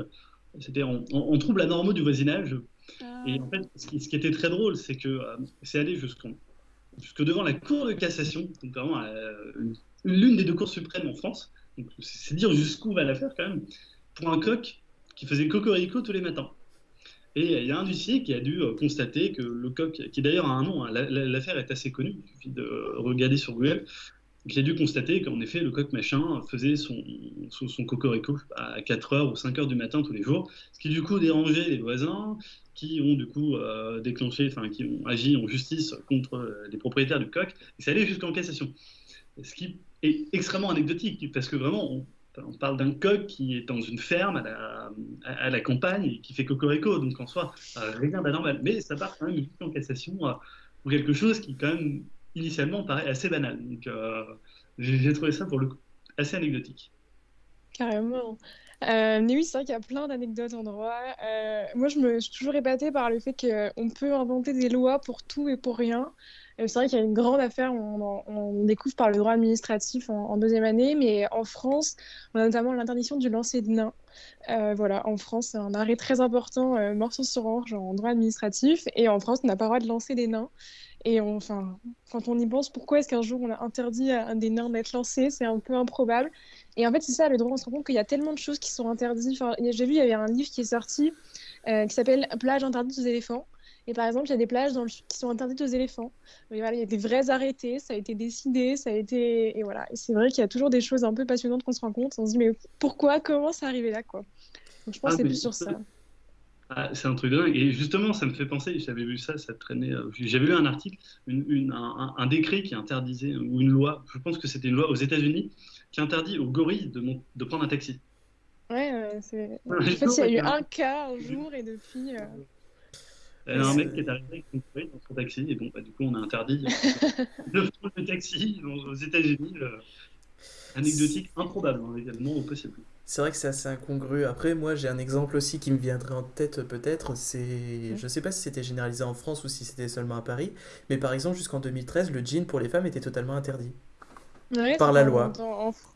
c'était en, trouble anormaux du voisinage. Ah. Et en fait, ce qui, était très drôle, c'est que euh, c'est allé jusqu'en jusque devant la Cour de cassation, donc vraiment euh, l'une des deux cours suprêmes en France. C'est dire jusqu'où va l'affaire quand même, pour un coq qui faisait cocorico tous les matins. Et il y a un huissier qui a dû euh, constater que le coq, qui d'ailleurs a un nom, hein, l'affaire est assez connue, il suffit de regarder sur Google, j'ai dû constater qu'en effet, le coq machin faisait son, son, cocorico à 4h ou 5h du matin tous les jours, ce qui du coup dérangeait les voisins, qui ont du coup euh, déclenché, enfin qui ont agi en justice contre euh, les propriétaires du coq, et ça allait jusqu'en cassation. Ce qui est extrêmement anecdotique, parce que vraiment, on, parle d'un coq qui est dans une ferme à la, à, la, campagne et qui fait cocorico, donc en soi, euh, rien d'anormal. Mais ça part quand même jusqu'en cassation pour quelque chose qui quand même initialement paraît assez banal. Donc euh, j'ai trouvé ça pour le coup assez anecdotique. Carrément. Euh, mais oui, c'est vrai qu'il y a plein d'anecdotes en droit. Euh, moi, je me suis toujours épatée par le fait qu'on peut inventer des lois pour tout et pour rien. c'est vrai qu'il y a une grande affaire, on, découvre par le droit administratif en, deuxième année, mais en France, on a notamment l'interdiction du lancer de nains. voilà, en France, c'est un arrêt très important, morceau sur orge en droit administratif, et en France, on n'a pas le droit de lancer des nains. Et enfin, quand on y pense, pourquoi est-ce qu'un jour on a interdit à un des nains d'être lancé? C'est un peu improbable. Et en fait, c'est ça, le droit, on se rend compte qu'il y a tellement de choses qui sont interdites. Enfin, J'ai vu, il y avait un livre qui est sorti euh, qui s'appelle Plage interdite aux éléphants. Et par exemple, il y a des plages dans qui sont interdites aux éléphants. il y a des vrais arrêtés, ça a été décidé, ça a été. Et voilà. Et c'est vrai qu'il y a toujours des choses un peu passionnantes qu'on se rend compte. On se dit, mais pourquoi? Comment c'est arrivé là quoi? Donc je pense ah, que c'est plus sur ça. Ah, c'est un truc de dingue. Et justement, ça me fait penser, j'avais vu ça, ça traînait. Euh, j'avais lu un article, une, une, un, un, décret qui interdisait, ou une loi, je pense que c'était une loi aux États-Unis, qui interdit aux gorilles de, de prendre un taxi. Ouais, c'est. En fait, il y a eu un cas un jour et depuis. Euh... Il y a un mec qui est arrivé avec une gorille dans son taxi, et bon, bah, du coup, on a interdit [LAUGHS] de prendre le taxi aux États-Unis. Euh, anecdotique improbable, hein, également, au possible. C'est vrai que c'est assez incongru. Après, moi, j'ai un exemple aussi qui me viendrait en tête peut-être. C'est, je sais pas si c'était généralisé en France ou si c'était seulement à Paris, mais par exemple, jusqu'en 2013, le jean pour les femmes était totalement interdit par la loi.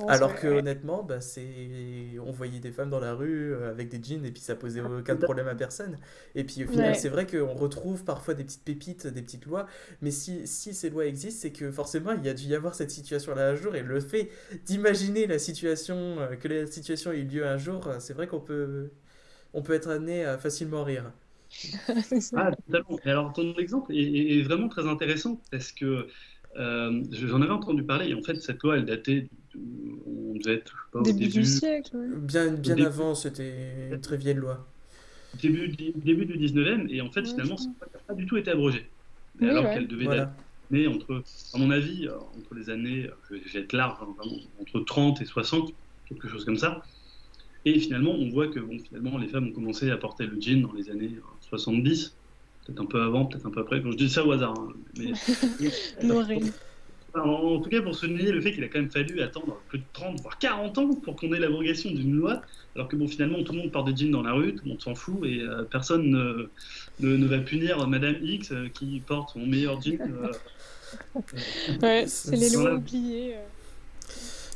Alors que honnêtement, bah, c'est... on voyait des femmes dans la rue euh, avec des jeans et puis ça posait ah, aucun problème à personne. Et puis au final, c'est vrai qu'on retrouve parfois des petites pépites, des petites lois, mais si, si ces lois existent, c'est que forcément il y a dû y avoir cette situation-là un jour et le fait d'imaginer la situation, euh, que la situation ait eu lieu un jour, euh, c'est vrai qu'on peut, on peut être amené à facilement rire. [LAUGHS] ah, totalement. Et alors ton exemple est, est vraiment très intéressant parce que euh, j'en avais entendu parler, et en fait, cette loi, elle datait, on devait être, je sais pas, au début, début du siècle. Bien, bien avant, c'était une très vieille loi. Début, début du 19e, et en fait, finalement, ça n'a pas du tout été abrogé. Oui, alors ouais. qu'elle devait voilà. être entre, à mon avis, euh, entre les années, je vais être large, hein, vraiment, entre 30 et 60, quelque chose comme ça. Et finalement, on voit que bon, finalement, les femmes ont commencé à porter le jean dans les années 70 peut-être un peu avant, peut-être un peu après. Quand je dis ça au hasard. Hein, mais... [LAUGHS] en, tout cas, pour souligner le fait qu'il a quand même fallu attendre plus de 30, voire 40 ans pour qu'on ait l'abrogation d'une loi, alors que bon, finalement, tout le monde porte des jeans dans la rue, tout le monde s'en fout, et euh, personne ne, ne, ne, va punir Madame X euh, qui porte son meilleur jean. Euh, [LAUGHS] ouais, c'est les lois oubliées.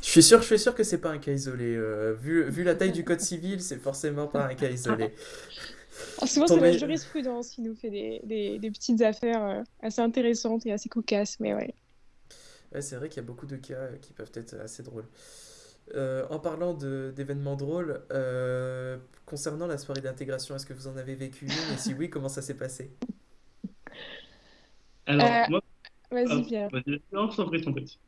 Je suis sûr, je suis sûr que c'est pas un cas isolé. vu, vu la taille du code civil, c'est forcément pas un cas isolé. [LAUGHS] Ah, souvent, c'est la jurisprudence qui nous fait des, des, des petites affaires euh, assez intéressantes et assez cocasses, mais ouais. ouais c'est vrai qu'il y a beaucoup de cas qui peuvent être assez drôles. Euh, en parlant d'événements drôles, euh, concernant la soirée d'intégration, est-ce que vous en avez vécu une Et si oui, [LAUGHS] comment ça s'est passé? Alors, moi. Vas-y, Pierre. non, je t'en prie, prie.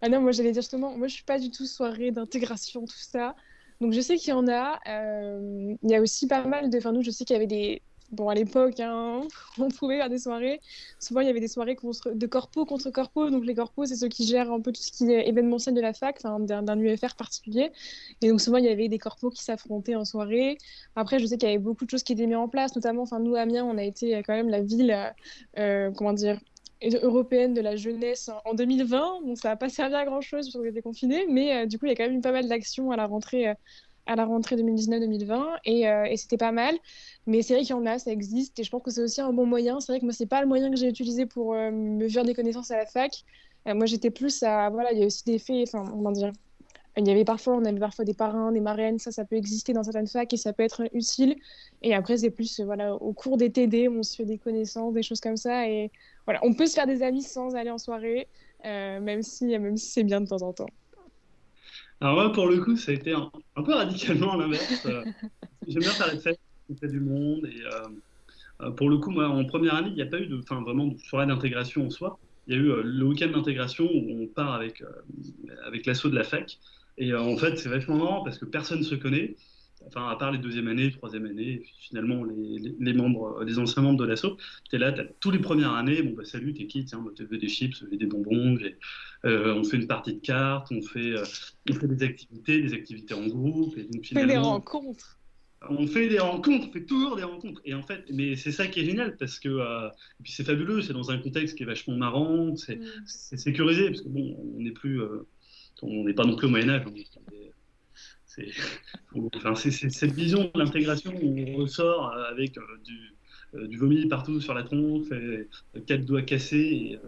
Ah non, moi j'allais dire justement, moi je suis pas du tout soirée d'intégration, tout ça. Donc je sais qu'il y en a. Euh, il y a aussi pas mal de. Enfin, nous, je sais qu'il y avait des. Bon, à l'époque, hein, [LAUGHS] on pouvait faire des soirées. Souvent, il y avait des soirées de corpo contre corpo. Donc, les corpos, c'est ceux qui gèrent un peu tout ce qui est événementiel de la fac, d'un UFR particulier. Et donc, souvent, il y avait des corpos qui s'affrontaient en soirée. Après, je sais qu'il y avait beaucoup de choses qui étaient mises en place, notamment, enfin, nous, Amiens, on a été quand même la ville, euh, comment dire, européenne de la jeunesse en 2020. Donc ça n'a pas servi à grand chose parce qu'on était confinés, mais euh, du coup il y a quand même eu pas mal d'actions à la rentrée. Euh, à la rentrée 2019-2020 et, euh, et c'était pas mal. Mais c'est vrai qu'il y en a, ça existe et je pense que c'est aussi un bon moyen. C'est vrai que moi, c'est pas le moyen que j'ai utilisé pour me faire des connaissances à la fac. moi, j'étais plus à. Voilà, il y a aussi des faits, enfin, comment dire. Il y avait parfois, on avait parfois des parrains, des marraines, ça, ça peut exister dans certaines facs et ça peut être utile. Et après, c'est plus, voilà, au cours des TD, on se fait des connaissances, des choses comme ça. Et voilà, on peut se faire des amis sans aller en soirée, euh, même si, même si c'est bien de temps en temps. Alors moi, pour le coup, ça a été un, peu radicalement l'inverse. Euh, j'aime bien faire les fêtes, fait du monde. Et euh, pour le coup, moi, en première année, il n'y a pas eu de, vraiment de soirée d'intégration en soi. Il y a eu le week-end d'intégration où on part avec, avec l'assaut de la fac. Et en fait, c'est vachement marrant parce que personne ne se connaît enfin, à part les deuxième années, troisième année, finalement, les, les, membres, les anciens membres de l'assaut, tu es là, tu as tous les premières années, bon, bah, salut, t'es qui Tiens, bah, tu veux des chips, veux des bonbons, euh, on fait une partie de cartes, on fait, euh, on fait des activités, des activités en groupe. Et donc, on fait des rencontres. On fait des rencontres, on fait toujours des rencontres. Et en fait, mais c'est ça qui est génial parce que, euh, et puis c'est fabuleux, c'est dans un contexte qui est vachement marrant, c'est mm. sécurisé parce que bon, on n'est plus, euh, on n'est pas non plus au Moyen-Âge, c'est enfin, cette vision de l'intégration où on ressort euh, avec euh, du, euh, du, vomi partout sur la tronche, et, quatre doigts cassés, et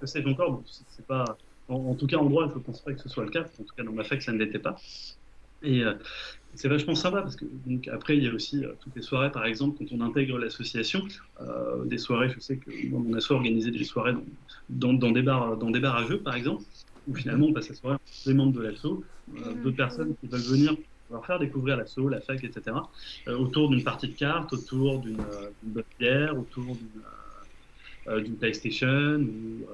que sais-je encore. C'est pas, en, tout cas, en droit, je ne pense pas que ce soit le cas. En tout cas, dans ma fac, ça ne l'était pas. Et c'est vachement sympa parce que donc, après, il y a aussi toutes les soirées, par exemple, quand on intègre l'association, euh, des soirées, je sais que dans mon asso organisé des soirées dans, dans, dans, des bars, dans des bars à jeux, par exemple, où finalement on passe la soirée des membres de l'assaut, euh, d'autres personnes qui veulent venir leur faire découvrir l'assaut, la fac, etc., euh, autour d'une partie de cartes, autour d'une euh, bonne bière, autour d'une euh, PlayStation ou,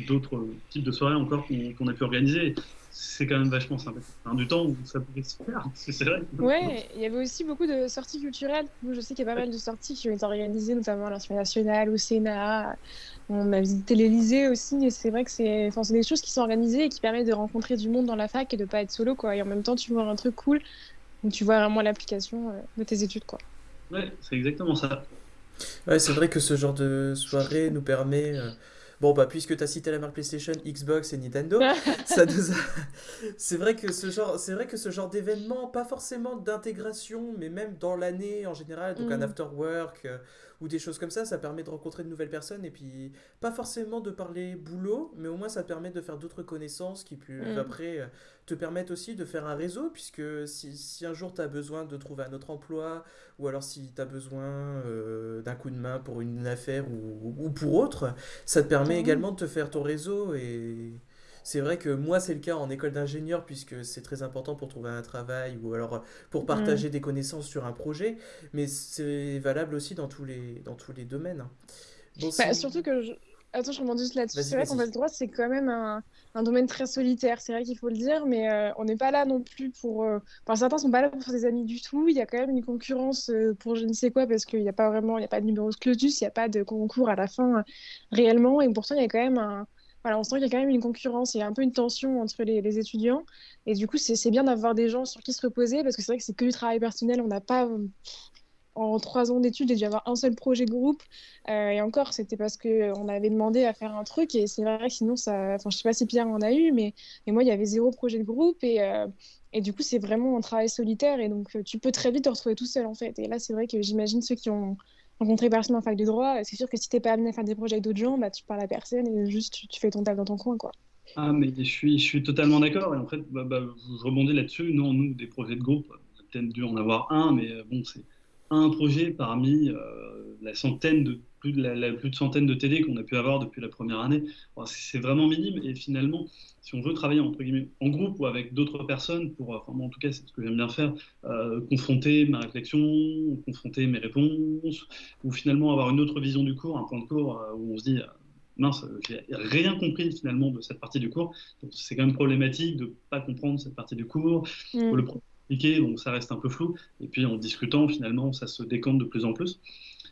d'autres types de soirées encore qu'on a pu organiser c'est quand même vachement sympa. du temps où ça pouvait se faire, [LAUGHS] c'est vrai. Ouais, il y avait aussi beaucoup de sorties culturelles. je sais qu'il y a pas mal de sorties qui ont été organisées, notamment à l'Assemblée nationale, au Sénat. On a visité l'Elysée aussi, et c'est vrai que c'est enfin, des choses qui sont organisées et qui permettent de rencontrer du monde dans la fac et de pas être solo, quoi. Et en même temps, tu vois un truc cool, donc tu vois vraiment l'application euh, de tes études, quoi. Ouais, c'est exactement ça. Ouais, c'est vrai que ce genre de soirée nous permet. Euh, Bon, bah, puisque tu as cité la marque PlayStation, Xbox et Nintendo, [LAUGHS] ça nous c'est vrai que ce genre, c'est vrai que ce genre d'événement, pas forcément d'intégration, mais même dans l'année en général, donc un mm. after work, euh, ou des choses comme ça, ça permet de rencontrer de nouvelles personnes et puis pas forcément de parler boulot, mais au moins ça permet de faire d'autres connaissances qui peuvent mm. après te permettent aussi de faire un réseau, puisque si, si un jour tu as besoin de trouver un autre emploi, ou alors si tu as besoin euh, d'un coup de main pour une affaire ou, ou pour autre, ça te permet également de te faire ton réseau et c'est vrai que moi, c'est le cas en école d'ingénieur, puisque c'est très important pour trouver un travail ou alors pour partager des connaissances sur un projet, mais c'est valable aussi dans tous les, dans tous les domaines. Bon, bah, surtout que je... Attends, je rebondis juste là-dessus. C'est vrai qu'en fait, le droit, c'est quand même un, un, domaine très solitaire. C'est vrai qu'il faut le dire, mais euh, on n'est pas là non plus pour. Euh, enfin, certains sont pas là pour faire des amis du tout. Il y a quand même une concurrence euh, pour je ne sais quoi, parce qu'il n'y a pas vraiment, il n'y a pas de numéro clausus, il n'y a pas de concours à la fin réellement. Et pourtant, il y a quand même un, on sent qu'il y a quand même une concurrence, a un peu une tension entre les, étudiants. Et du coup, c'est bien d'avoir des gens sur qui se reposer, parce que c'est vrai que c'est que du travail personnel. On n'a pas, en trois ans d'études, j'ai dû avoir un seul projet de groupe. Euh, et encore, c'était parce qu'on avait demandé à faire un truc. Et c'est vrai que sinon, ça... enfin, sais pas si Pierre en a eu, mais et moi, il y avait zéro projet de groupe. Et, euh, et du coup, c'est vraiment un travail solitaire. Et donc, tu peux très vite te retrouver tout seul, en fait. Et là, c'est vrai que j'imagine ceux qui ont rencontrer personne en fac de droit, c'est sûr que si t'es pas amené à faire des projets avec d'autres gens, bah, tu parles à personne et juste tu, fais ton taf dans ton coin. quoi. Ah, mais je suis, je suis totalement d'accord. Et en fait, bah, bah, je rebondis là-dessus. Non, nous, des projets de groupe, peut-être dû en avoir un, mais euh, bon, c'est un projet parmi euh, la centaine de plus de, la, plus de centaines de TD qu'on a pu avoir depuis la première année. c'est vraiment minime. Et finalement, si on veut travailler entre guillemets, en groupe ou avec d'autres personnes, pour, enfin, moi, en tout cas, c'est ce que j'aime bien faire, euh, confronter ma réflexion, confronter mes réponses, ou finalement avoir une autre vision du cours, un point de cours euh, où on se dit mince, j'ai rien compris finalement de cette partie du cours. C'est quand même problématique de ne pas comprendre cette partie du cours. Mm. Le expliquer, donc ça reste un peu flou. Et puis en discutant, finalement, ça se décante de plus en plus.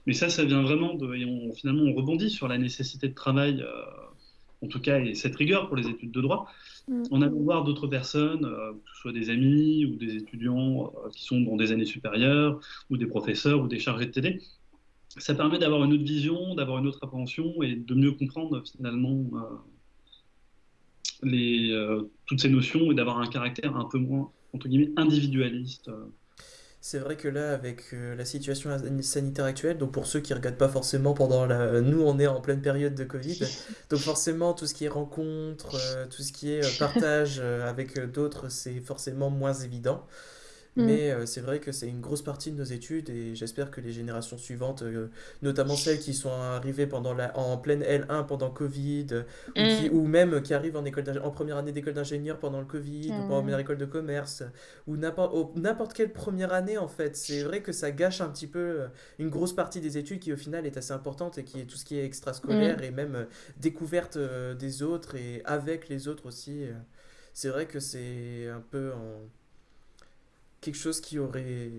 Mais ça, ça vient vraiment de. Et on, finalement, on rebondit sur la nécessité de travail, euh, en tout cas, et cette rigueur pour les études de droit. Mm. On a voir d'autres personnes, euh, que ce soit des amis ou des étudiants euh, qui sont dans des années supérieures, ou des professeurs ou des chargés de TD, ça permet d'avoir une autre vision, d'avoir une autre appréhension et de mieux comprendre finalement les, toutes ces notions et d'avoir un caractère un peu moins entre guillemets, individualiste. Euh. C'est vrai que là, avec euh, la situation sanitaire actuelle, donc pour ceux qui ne regardent pas forcément pendant la... Nous, on est en pleine période de Covid, [LAUGHS] donc forcément, tout ce qui est rencontre, euh, tout ce qui est partage avec d'autres, c'est forcément moins évident. Mm. Mais euh, c'est vrai que c'est une grosse partie de nos études et j'espère que les générations suivantes, euh, notamment celles qui sont arrivées pendant la, en pleine L1 pendant Covid, ou, qui, mm. ou, même qui arrivent en, école en première année d'école d'ingénieur pendant le Covid, ou en première école de commerce, ou n'importe quelle première année en fait. C'est vrai que ça gâche un petit peu euh, une grosse partie des études qui au final est assez importante et qui est tout ce qui est extrascolaire mm. et même découverte des autres et avec les autres aussi. C'est vrai que c'est un peu en quelque chose qui aurait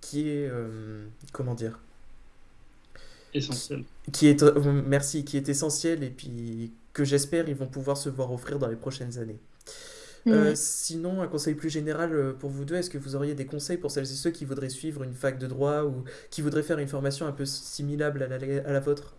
qui est euh, comment dire? Essentiel. Qui, est euh, merci qui est essentiel et puis que j'espère ils vont pouvoir se voir offrir dans les prochaines années. Euh, sinon, un conseil plus général pour vous deux, est-ce que vous auriez des conseils pour celles et ceux qui voudraient suivre une fac de droit ou qui voudraient faire une formation un peu similable à la, à la vôtre?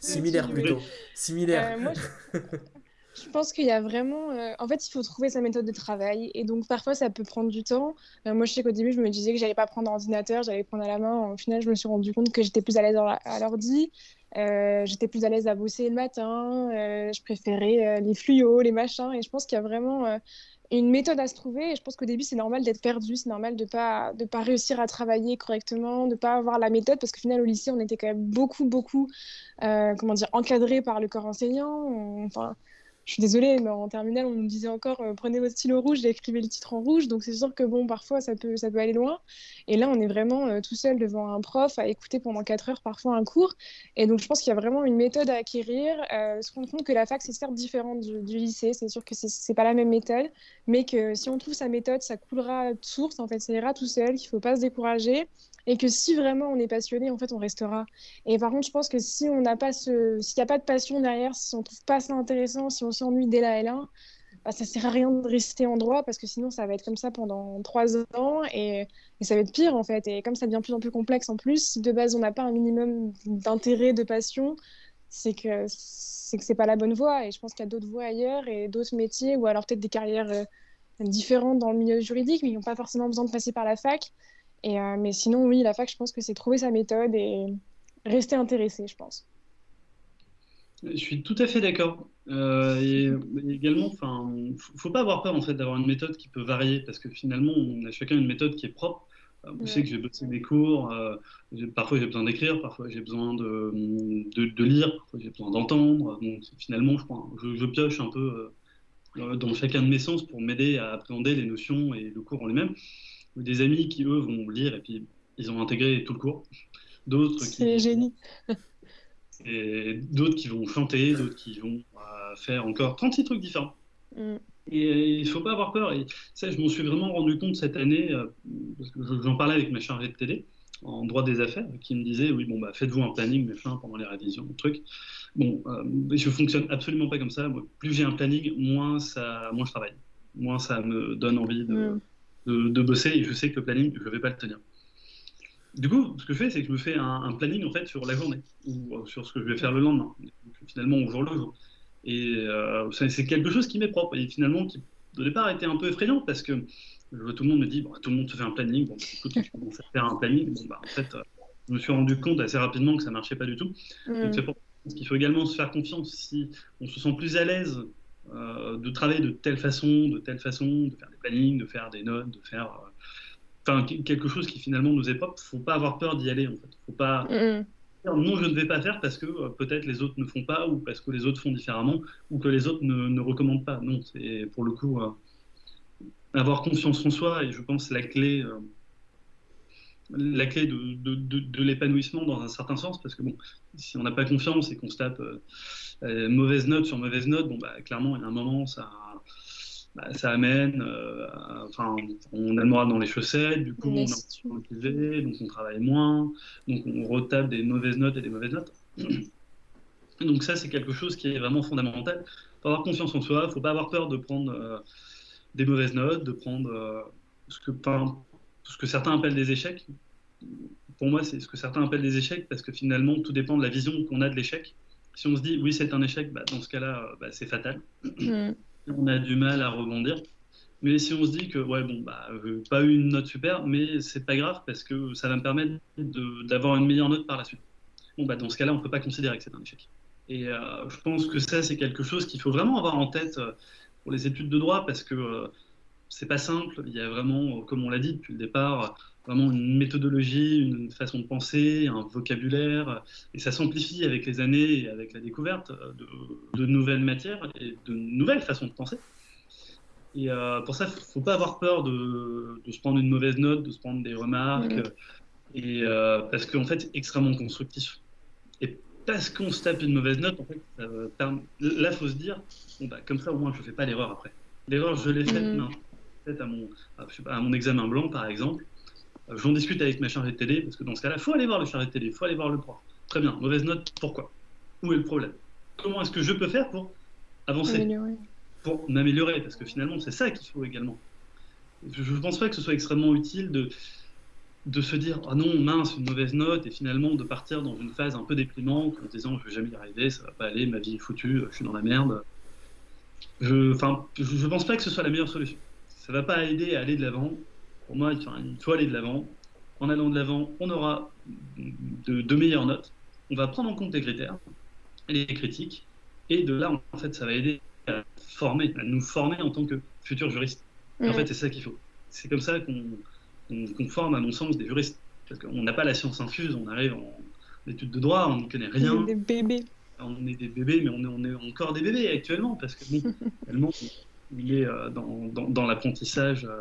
Similaire [LAUGHS] plutôt. Similaire. Moi, je [LAUGHS] pense qu'il y a vraiment. Euh, en fait, il faut trouver sa méthode de travail. Et donc, parfois, ça peut prendre du temps. Euh, moi, je sais qu'au début, je me disais que j'allais pas prendre ordinateur, j'allais prendre à la main. Au final, je me suis rendu compte que j'étais plus à l'aise à l'ordi. Euh, j'étais plus à l'aise à bosser le matin. je préférais les fluos, les machins. Et je pense qu'il y a vraiment une méthode à se trouver. Et je pense qu'au début, c'est normal d'être perdu. C'est normal de pas de pas réussir à travailler correctement, de pas avoir la méthode. Parce qu'au final, au lycée, on était quand même beaucoup, beaucoup, comment dire, encadré par le corps enseignant. Enfin je suis désolée, mais en terminale, on nous disait encore euh, prenez votre stylo rouge et écrivez le titre en rouge. Donc c'est sûr que bon, parfois ça peut, ça peut aller loin. Et là, on est vraiment euh, tout seul devant un prof à écouter pendant 4 heures parfois un cours. Et donc je pense qu'il y a vraiment une méthode à acquérir. Euh, se rendre compte que la fac, c'est certes différent du, lycée. C'est sûr que c'est pas la même méthode, mais que si on trouve sa méthode, ça coulera de source. En fait, ça ira tout seul, qu'il faut pas se décourager et que si vraiment on est passionné, en fait, on restera. Et par contre, je pense que si on n'a pas ce, s'il n'y a pas de passion derrière, si on trouve pas ça intéressant, si on s'ennuie dès la L1, bah, ça sert à rien de rester en droit parce que sinon ça va être comme ça pendant trois ans et, ça va être pire en fait. Et comme ça devient de plus en plus complexe en plus, si de base on n'a pas un minimum d'intérêt, de passion, c'est que c'est que c'est pas la bonne voie. Et je pense qu'il y a d'autres voies ailleurs et d'autres métiers ou alors peut-être des carrières euh, différentes dans le milieu juridique, mais ils n'ont pas forcément besoin de passer par la fac. Et, euh, mais sinon, oui, la fac, je pense que c'est trouver sa méthode et rester intéressé, je pense. Je suis tout à fait d'accord. Euh, et, également, enfin, faut pas avoir peur en fait d'avoir une méthode qui peut varier parce que finalement, on a chacun une méthode qui est propre. Euh, je sais que j'ai bossé mes cours, euh, parfois j'ai besoin d'écrire, parfois j'ai besoin de, de, de, lire, parfois j'ai besoin d'entendre. Donc finalement, je, crois, je, je, pioche un peu euh, dans chacun de mes sens pour m'aider à appréhender les notions et le cours en lui-même des amis qui, eux, vont lire et puis ils ont intégré tout le cours. D'autres qui. C'est génie. [LAUGHS] et d'autres qui vont chanter, d'autres qui vont euh, faire encore 36 trucs différents. Mm. Et il ne faut pas avoir peur. Et ça, je m'en suis vraiment rendu compte cette année, euh, parce que j'en parlais avec ma chargée de télé en droit des affaires, qui me disait oui, bon, bah, faites-vous un planning, machin, pendant les révisions, truc. Bon, euh, je fonctionne absolument pas comme ça. plus j'ai un planning, moins, ça, moins je travaille. Moins ça me donne envie de, mm de, bosser et je sais que le planning, je ne vais pas le tenir. Du coup, ce que je fais, c'est que je me fais un, planning en fait sur la journée ou euh, sur ce que je vais faire le lendemain, finalement au jour le jour. Et euh, c'est quelque chose qui m'est propre et finalement qui au départ était un peu effrayant parce que tout le monde me dit bon, tout le monde se fait un planning. Bon, écoute, commences à faire un planning. Bon, bah, en fait, euh, je me suis rendu compte assez rapidement que ça marchait pas du tout. Mm. Donc c'est pour qu'il faut également se faire confiance si on se sent plus à l'aise de travailler de telle façon, de telle façon, de faire des plannings, de faire des notes, de faire euh, enfin quelque chose qui finalement nous est propre. Faut pas avoir peur d'y aller en fait. Faut pas dire non, je ne vais pas faire parce que euh, peut-être les autres ne font pas ou parce que les autres font différemment ou que les autres ne, ne recommandent pas. Non, c'est pour le coup avoir confiance en soi et je pense la clé la clé de, de, de, l'épanouissement dans un certain sens, parce que bon, si on n'a pas confiance et qu'on se tape euh, euh, mauvaise note sur mauvaise note, bon, bah, clairement, il y a un moment, ça, bah, ça amène, euh, enfin, on a le moral dans les chaussettes, du coup, on est motivé, donc on travaille moins, donc on retape des mauvaises notes et des mauvaises notes. [CLEARS THROAT] Donc ça, c'est quelque chose qui est vraiment fondamental. Il faut avoir confiance en soi, il ne faut pas avoir peur de prendre des mauvaises notes, de prendre ce que, ce que certains appellent des échecs. Pour moi, c'est ce que certains appellent des échecs parce que finalement, tout dépend de la vision qu'on a de l'échec. Si on se dit oui, c'est un échec, bah, dans ce cas-là, bah, c'est fatal. Mm. On a du mal à rebondir. Mais si on se dit que ouais bon bah euh, pas eu une note super, mais c'est pas grave parce que ça va me permettre d'avoir une meilleure note par la suite. Bon bah dans ce cas-là, on peut pas considérer que c'est un échec. Et euh, je pense que ça c'est quelque chose qu'il faut vraiment avoir en tête euh, pour les études de droit parce que c'est pas simple. Il y a vraiment, comme on l'a dit depuis le départ, vraiment une méthodologie, une façon de penser, un vocabulaire, et ça s'amplifie avec les années et avec la découverte de, nouvelles matières et de nouvelles façons de penser. Et euh, pour ça, il ne faut pas avoir peur de, se prendre une mauvaise note, de se prendre des remarques, et, euh, parce qu'en fait, c'est extrêmement constructif. Et parce qu'on se tape une mauvaise note, en fait, là, il faut se dire, bon, bah, comme ça, au moins, je ne fais pas l'erreur après. L'erreur, je l'ai faite, non à mon, à mon examen blanc, par exemple, euh, j'en discute avec ma chargée de télé, parce que dans ce cas-là, il faut aller voir le chargé de télé, il faut aller voir le prof. Très bien, mauvaise note, pourquoi? Où est le problème? Comment est-ce que je peux faire pour avancer? Pour m'améliorer, parce que finalement, c'est ça qu'il faut également. Je ne pense pas que ce soit extrêmement utile de, de se dire ah non mince une mauvaise note et finalement de partir dans une phase un peu déprimante en se disant je vais jamais y arriver ça va pas aller ma vie est foutue je suis dans la merde. Je enfin je pense pas que ce soit la meilleure solution ça va pas aider à aller de l'avant. Pour moi, il faut aller de l'avant. En allant de l'avant, on aura de, meilleures notes. On va prendre en compte les critères, les critiques, et de là, en fait, ça va aider à former, à nous former en tant que futurs juristes. En fait, c'est ça qu'il faut. C'est comme ça qu'on forme, à mon sens, des juristes. Parce qu'on n'a pas la science infuse, on arrive en études de droit, on ne connaît rien. Des bébés. on est des bébés, mais on est, on est encore des bébés actuellement, parce que bon, [LAUGHS] tellement il est euh, dans, dans, dans l'apprentissage euh,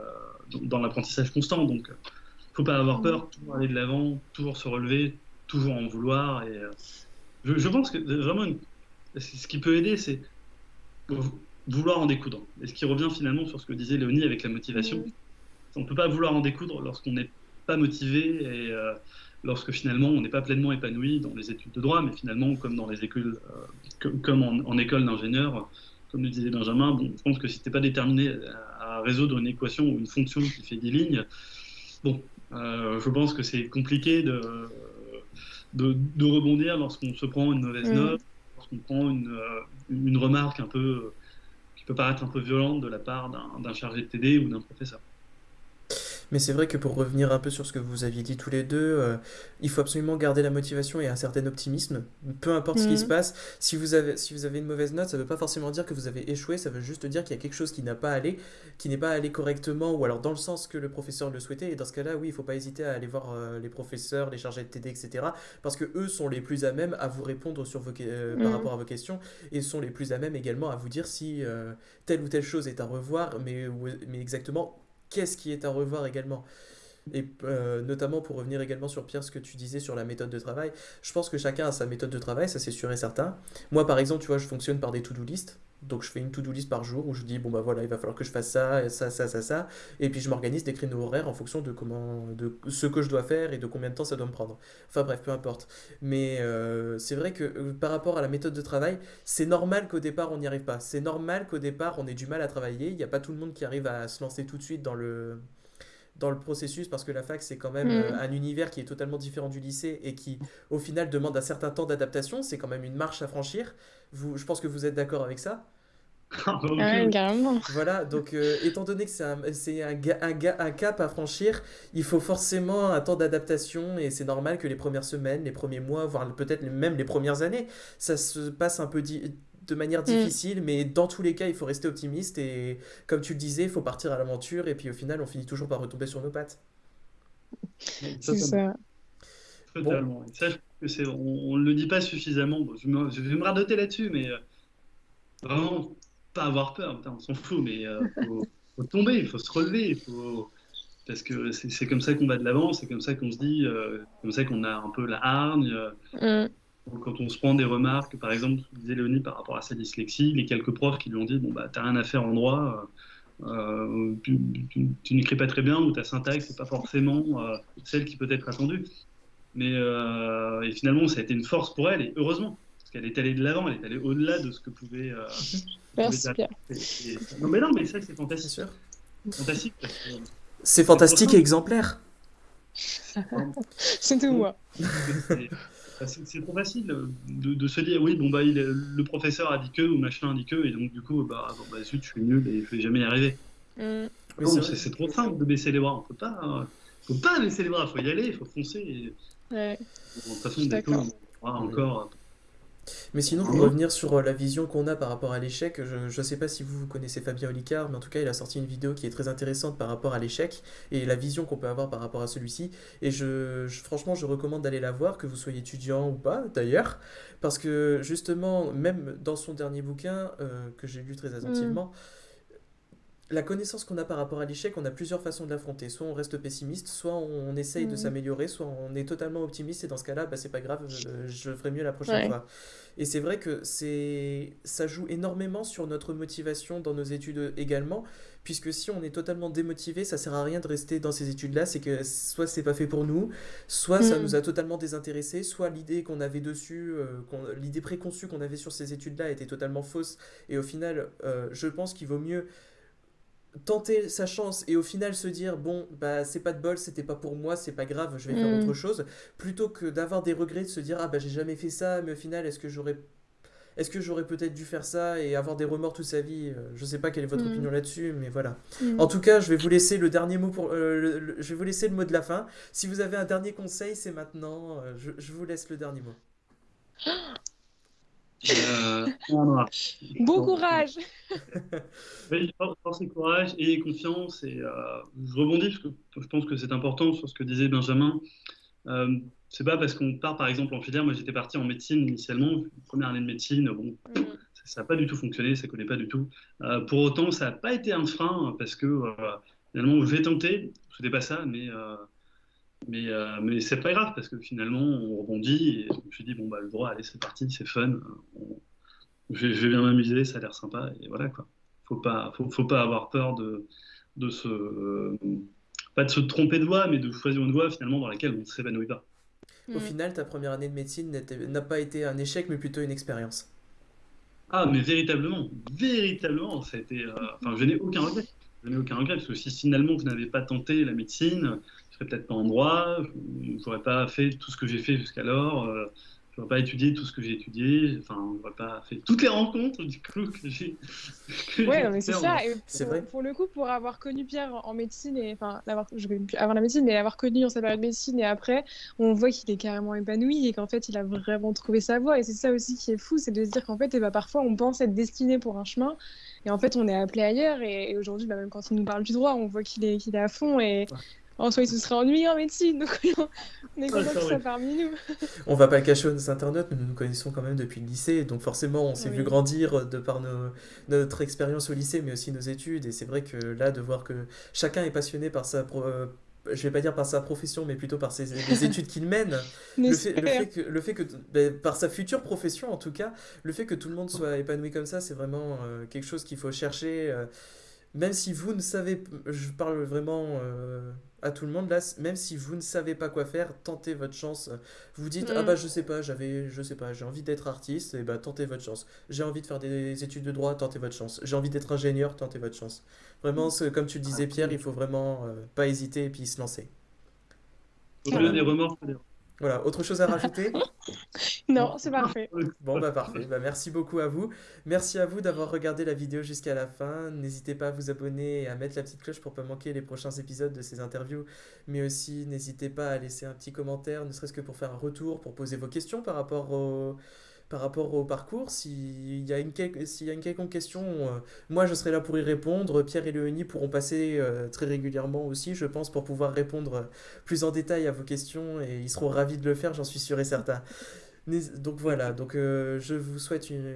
dans l'apprentissage constant. Donc, il ne faut pas avoir peur, toujours aller de l'avant, toujours se relever, toujours en vouloir. Et, euh, je, je, pense que vraiment, une, ce qui peut aider, c'est vouloir en découdre. Et ce qui revient finalement sur ce que disait Léonie avec la motivation. On ne peut pas vouloir en découdre lorsqu'on n'est pas motivé et euh, lorsque finalement on n'est pas pleinement épanoui dans les études de droit, mais finalement comme dans les écoles, euh, comme en, en école d'ingénieur, comme le disait Benjamin, bon, je pense que si tu n'es pas déterminé à, résoudre une équation ou une fonction qui fait des lignes, bon, euh, je pense que c'est compliqué de, de, de rebondir lorsqu'on se prend une mauvaise note, lorsqu'on prend une, une remarque un peu qui peut paraître un peu violente de la part d'un chargé de TD ou d'un professeur. Mais c'est vrai que pour revenir un peu sur ce que vous aviez dit tous les deux, euh, il faut absolument garder la motivation et un certain optimisme. Peu importe ce qui se passe, si vous, avez, si vous avez une mauvaise note, ça ne veut pas forcément dire que vous avez échoué, ça veut juste dire qu'il y a quelque chose qui n'a pas allé, qui n'est pas allé correctement, ou alors dans le sens que le professeur le souhaitait. Et dans ce cas-là, oui, il ne faut pas hésiter à aller voir euh, les professeurs, les chargés de TD, etc. Parce que eux sont les plus à même à vous répondre sur vos, euh, par rapport à vos questions et sont les plus à même également à vous dire si telle ou telle chose est à revoir, mais, mais exactement qu'est-ce qui est à revoir également. Et euh, notamment pour revenir également sur Pierre, ce que tu disais sur la méthode de travail, je pense que chacun a sa méthode de travail, ça c'est sûr et certain. Moi par exemple, tu vois, je fonctionne par des to-do list. Donc je fais une to-do list par jour où je dis bon bah voilà, il va falloir que je fasse ça, ça, ça, ça, ça. Et puis je m'organise des créneaux horaires en fonction de comment de ce que je dois faire et de combien de temps ça doit me prendre. Enfin bref, peu importe. Mais euh, c'est vrai que euh, par rapport à la méthode de travail, c'est normal qu'au départ on n'y arrive pas. C'est normal qu'au départ on ait du mal à travailler. Il n'y a pas tout le monde qui arrive à se lancer tout de suite dans le dans le processus parce que la fac c'est quand même Mm. euh, un univers qui est totalement différent du lycée et qui au final demande un certain temps d'adaptation, c'est quand même une marche à franchir. Vous, je pense que vous êtes d'accord avec ça? Ah, bah, Ouais. Voilà, donc euh, étant donné que c'est un, un, un, cap à franchir, il faut forcément un temps d'adaptation et c'est normal que les premières semaines, les premiers mois, voire peut-être même les premières années, ça se passe un peu di- de manière difficile, mais dans tous les cas, il faut rester optimiste et comme tu le disais, il faut partir à l'aventure et puis au final, on finit toujours par retomber sur nos pattes. C'est ça. Totalement. Ça, je on ne le dit pas suffisamment. Bon, je, me, je vais me radoter là-dessus, mais euh, vraiment, pas avoir peur. Putain, on s'en fout, mais euh, faut, [LAUGHS] faut tomber, il faut se relever. Faut... Parce que c'est c'est comme ça qu'on va de l'avant, c'est comme ça qu'on se dit, euh, comme ça qu'on a un peu la hargne. euh, Mm. Quand on se prend des remarques, par exemple, disait Léonie par rapport à sa dyslexie, les quelques profs qui lui ont dit Bon, bah, t'as rien à faire en droit, euh, euh, tu, tu- tu n'écris pas très bien, ou ta syntaxe n'est pas forcément euh, celle qui peut être attendue. Mais euh, et finalement, ça a été une force pour elle, et heureusement, parce qu'elle est allée de l'avant, elle est allée au-delà de ce que pouvait. euh, que Merci pouvait Pierre. et- et- Non, mais non, mais ça, c'est fantastique. sûr. fantastique parce que, C'est fantastique et exemplaire. [LAUGHS] C'est tout moi. C'est- trop facile de, de se dire oui bon bah il, le professeur a dit que ou machin a dit que et donc du coup bah, bon, bah zut je suis nul et je vais jamais y arriver. Mm. Non, c'est trop simple de baisser les bras. On peut pas euh, faut pas baisser les bras faut y aller il faut foncer et, Ouais. bon, de toute façon on aura encore Mais sinon, pour revenir sur euh, la vision qu'on a par rapport à l'échec, je ne sais pas si vous connaissez Fabien Olicard, mais en tout cas, il a sorti une vidéo qui est très intéressante par rapport à l'échec et la vision qu'on peut avoir par rapport à celui-ci. Et je, je- franchement, je recommande d'aller la voir, que vous soyez étudiant ou pas d'ailleurs, parce que justement, même dans son dernier bouquin, euh, que j'ai lu très attentivement, la connaissance qu'on a par rapport à l'échec, on a plusieurs façons de l'affronter. Soit on reste pessimiste, soit on essaye de Mhm. s'améliorer, soit on est totalement optimiste et dans ce cas-là, bah, c'est pas grave, je ferai mieux la prochaine Ouais. fois. Et c'est vrai que c'est ça joue énormément sur notre motivation dans nos études également, puisque si on est totalement démotivé, ça sert à rien de rester dans ces études-là, c'est que soit c'est pas fait pour nous, soit ça Mm. nous a totalement désintéressés, soit l'idée qu'on avait dessus, euh, l'idée préconçue qu'on avait sur ces études-là était totalement fausse, et au final, euh, je pense qu'il vaut mieux tenter sa chance et au final se dire bon bah c'est pas de bol c'était pas pour moi c'est pas grave je vais faire Mm. autre chose plutôt que d'avoir des regrets de se dire ah bah j'ai jamais fait ça mais au final est-ce que j'aurais est-ce que j'aurais peut-être dû faire ça et avoir des remords toute sa vie? Euh, je sais pas quelle est votre Mm. opinion là-dessus mais voilà Mm. en tout cas je vais vous laisser le dernier mot pour euh, le- le- je vais vous laisser le mot de la fin si vous avez un dernier conseil c'est maintenant Euh, je, je vous laisse le dernier mot [GASPS] euh. Bon courage. [LAUGHS] Oui, for- force et courage et confiance. Et euh, je rebondis parce que je pense que c'est important sur ce que disait Benjamin. Euh, c'est pas parce qu'on part par exemple en filière. Moi, j'étais parti en médecine initialement, première année de médecine. Bon, Mhm. ça n'a pas du tout fonctionné, ça collait pas du tout. Euh, pour autant, ça n'a pas été un frein parce que euh, finalement, je vais tenter. C'était pas ça, mais euh, mais euh, mais c'est pas grave parce que finalement, on rebondit. Et je me suis dit bon bah le droit, allez, c'est parti, c'est fun. On- je, vais, je vais bien m'amuser, ça a l'air sympa et voilà quoi. Faut pas faut, faut pas avoir peur de de se euh, pas de se tromper de voie, mais de choisir une voie finalement dans laquelle on ne s'épanouit pas. Au Mhm. final, ta première année de médecine n'a pas été un échec, mais plutôt une expérience. Ah, mais véritablement, véritablement, ça a été. euh, Enfin, je n'ai aucun regret. Je n'ai aucun regret parce que si finalement vous n'avez pas tenté la médecine, serais peut-être pas en droit, je n'aurais pas fait tout ce que j'ai fait jusqu'alors, euh, je n'aurais pas étudié tout ce que j'ai étudié, enfin, je n'aurais pas fait toutes les rencontres du coup que j'ai. Ouais, non, mais c'est ça. Et C'est pour, vrai. pour le coup, pour avoir connu Pierre en médecine, et enfin, l'avoir, avant la médecine, mais l'avoir connu en sa période de médecine et après, on voit qu'il est carrément épanoui et qu'en fait, il a vraiment trouvé sa voie. Et c'est ça aussi qui est fou, c'est de se dire qu'en fait, eh ben, parfois, on pense être destiné pour un chemin et en fait, on est appelé ailleurs. Et, et aujourd'hui, bah, même quand il nous parle du droit, on voit qu'il est, qu'il est à fond et. En soi, il se serait ennuyé en médecine, donc on est content qu'il soit parmi nous. On va pas le cacher aux internautes, mais nous nous connaissons quand même depuis le lycée, donc forcément on s'est Oui. vu grandir de par nos- notre expérience au lycée, mais aussi nos études, et c'est vrai que là, de voir que chacun est passionné par sa... euh, Je vais pas dire par sa profession, mais plutôt par ses, les études qu'il mène. [LAUGHS] Le fait, le J'espère. fait que, le fait que ben, par sa future profession en tout cas, le fait que tout le monde soit épanoui comme ça, c'est vraiment euh, quelque chose qu'il faut chercher. euh, même si vous ne savez, je parle vraiment euh, à tout le monde là, même si vous ne savez pas quoi faire, tentez votre chance. Vous dites ah Mm. bah je sais pas, j'avais, je sais pas, j'ai envie d'être artiste, et bah tentez votre chance. J'ai envie de faire des études de droit, tentez votre chance. J'ai envie d'être ingénieur, tentez votre chance. Vraiment, c'est- comme tu le disais Pierre, il faut vraiment euh, pas hésiter et puis se lancer. Au-delà des remords, Voilà, autre chose à rajouter? [LAUGHS] Non, c'est parfait. Bon bah parfait, bah, merci beaucoup à vous. Merci à vous d'avoir regardé la vidéo jusqu'à la fin. N'hésitez pas à vous abonner et à mettre la petite cloche pour pas manquer les prochains épisodes de ces interviews. Mais aussi n'hésitez pas à laisser un petit commentaire, ne serait-ce que pour faire un retour, pour poser vos questions par rapport au, par rapport au parcours. S'il y a une, quel- s'il y a une quelconque question, euh, moi je serai là pour y répondre. Pierre et Léonie pourront passer euh, très régulièrement aussi, je pense, pour pouvoir répondre plus en détail à vos questions et ils seront ravis de le faire, j'en suis sûr et certain. Donc voilà, donc euh, je vous souhaite une,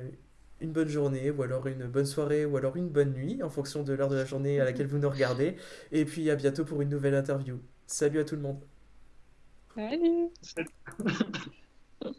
une bonne journée, ou alors une bonne soirée, ou alors une bonne nuit, en fonction de l'heure de la journée à laquelle vous nous regardez. Et puis à bientôt pour une nouvelle interview. Salut à tout le monde. Salut! [LAUGHS]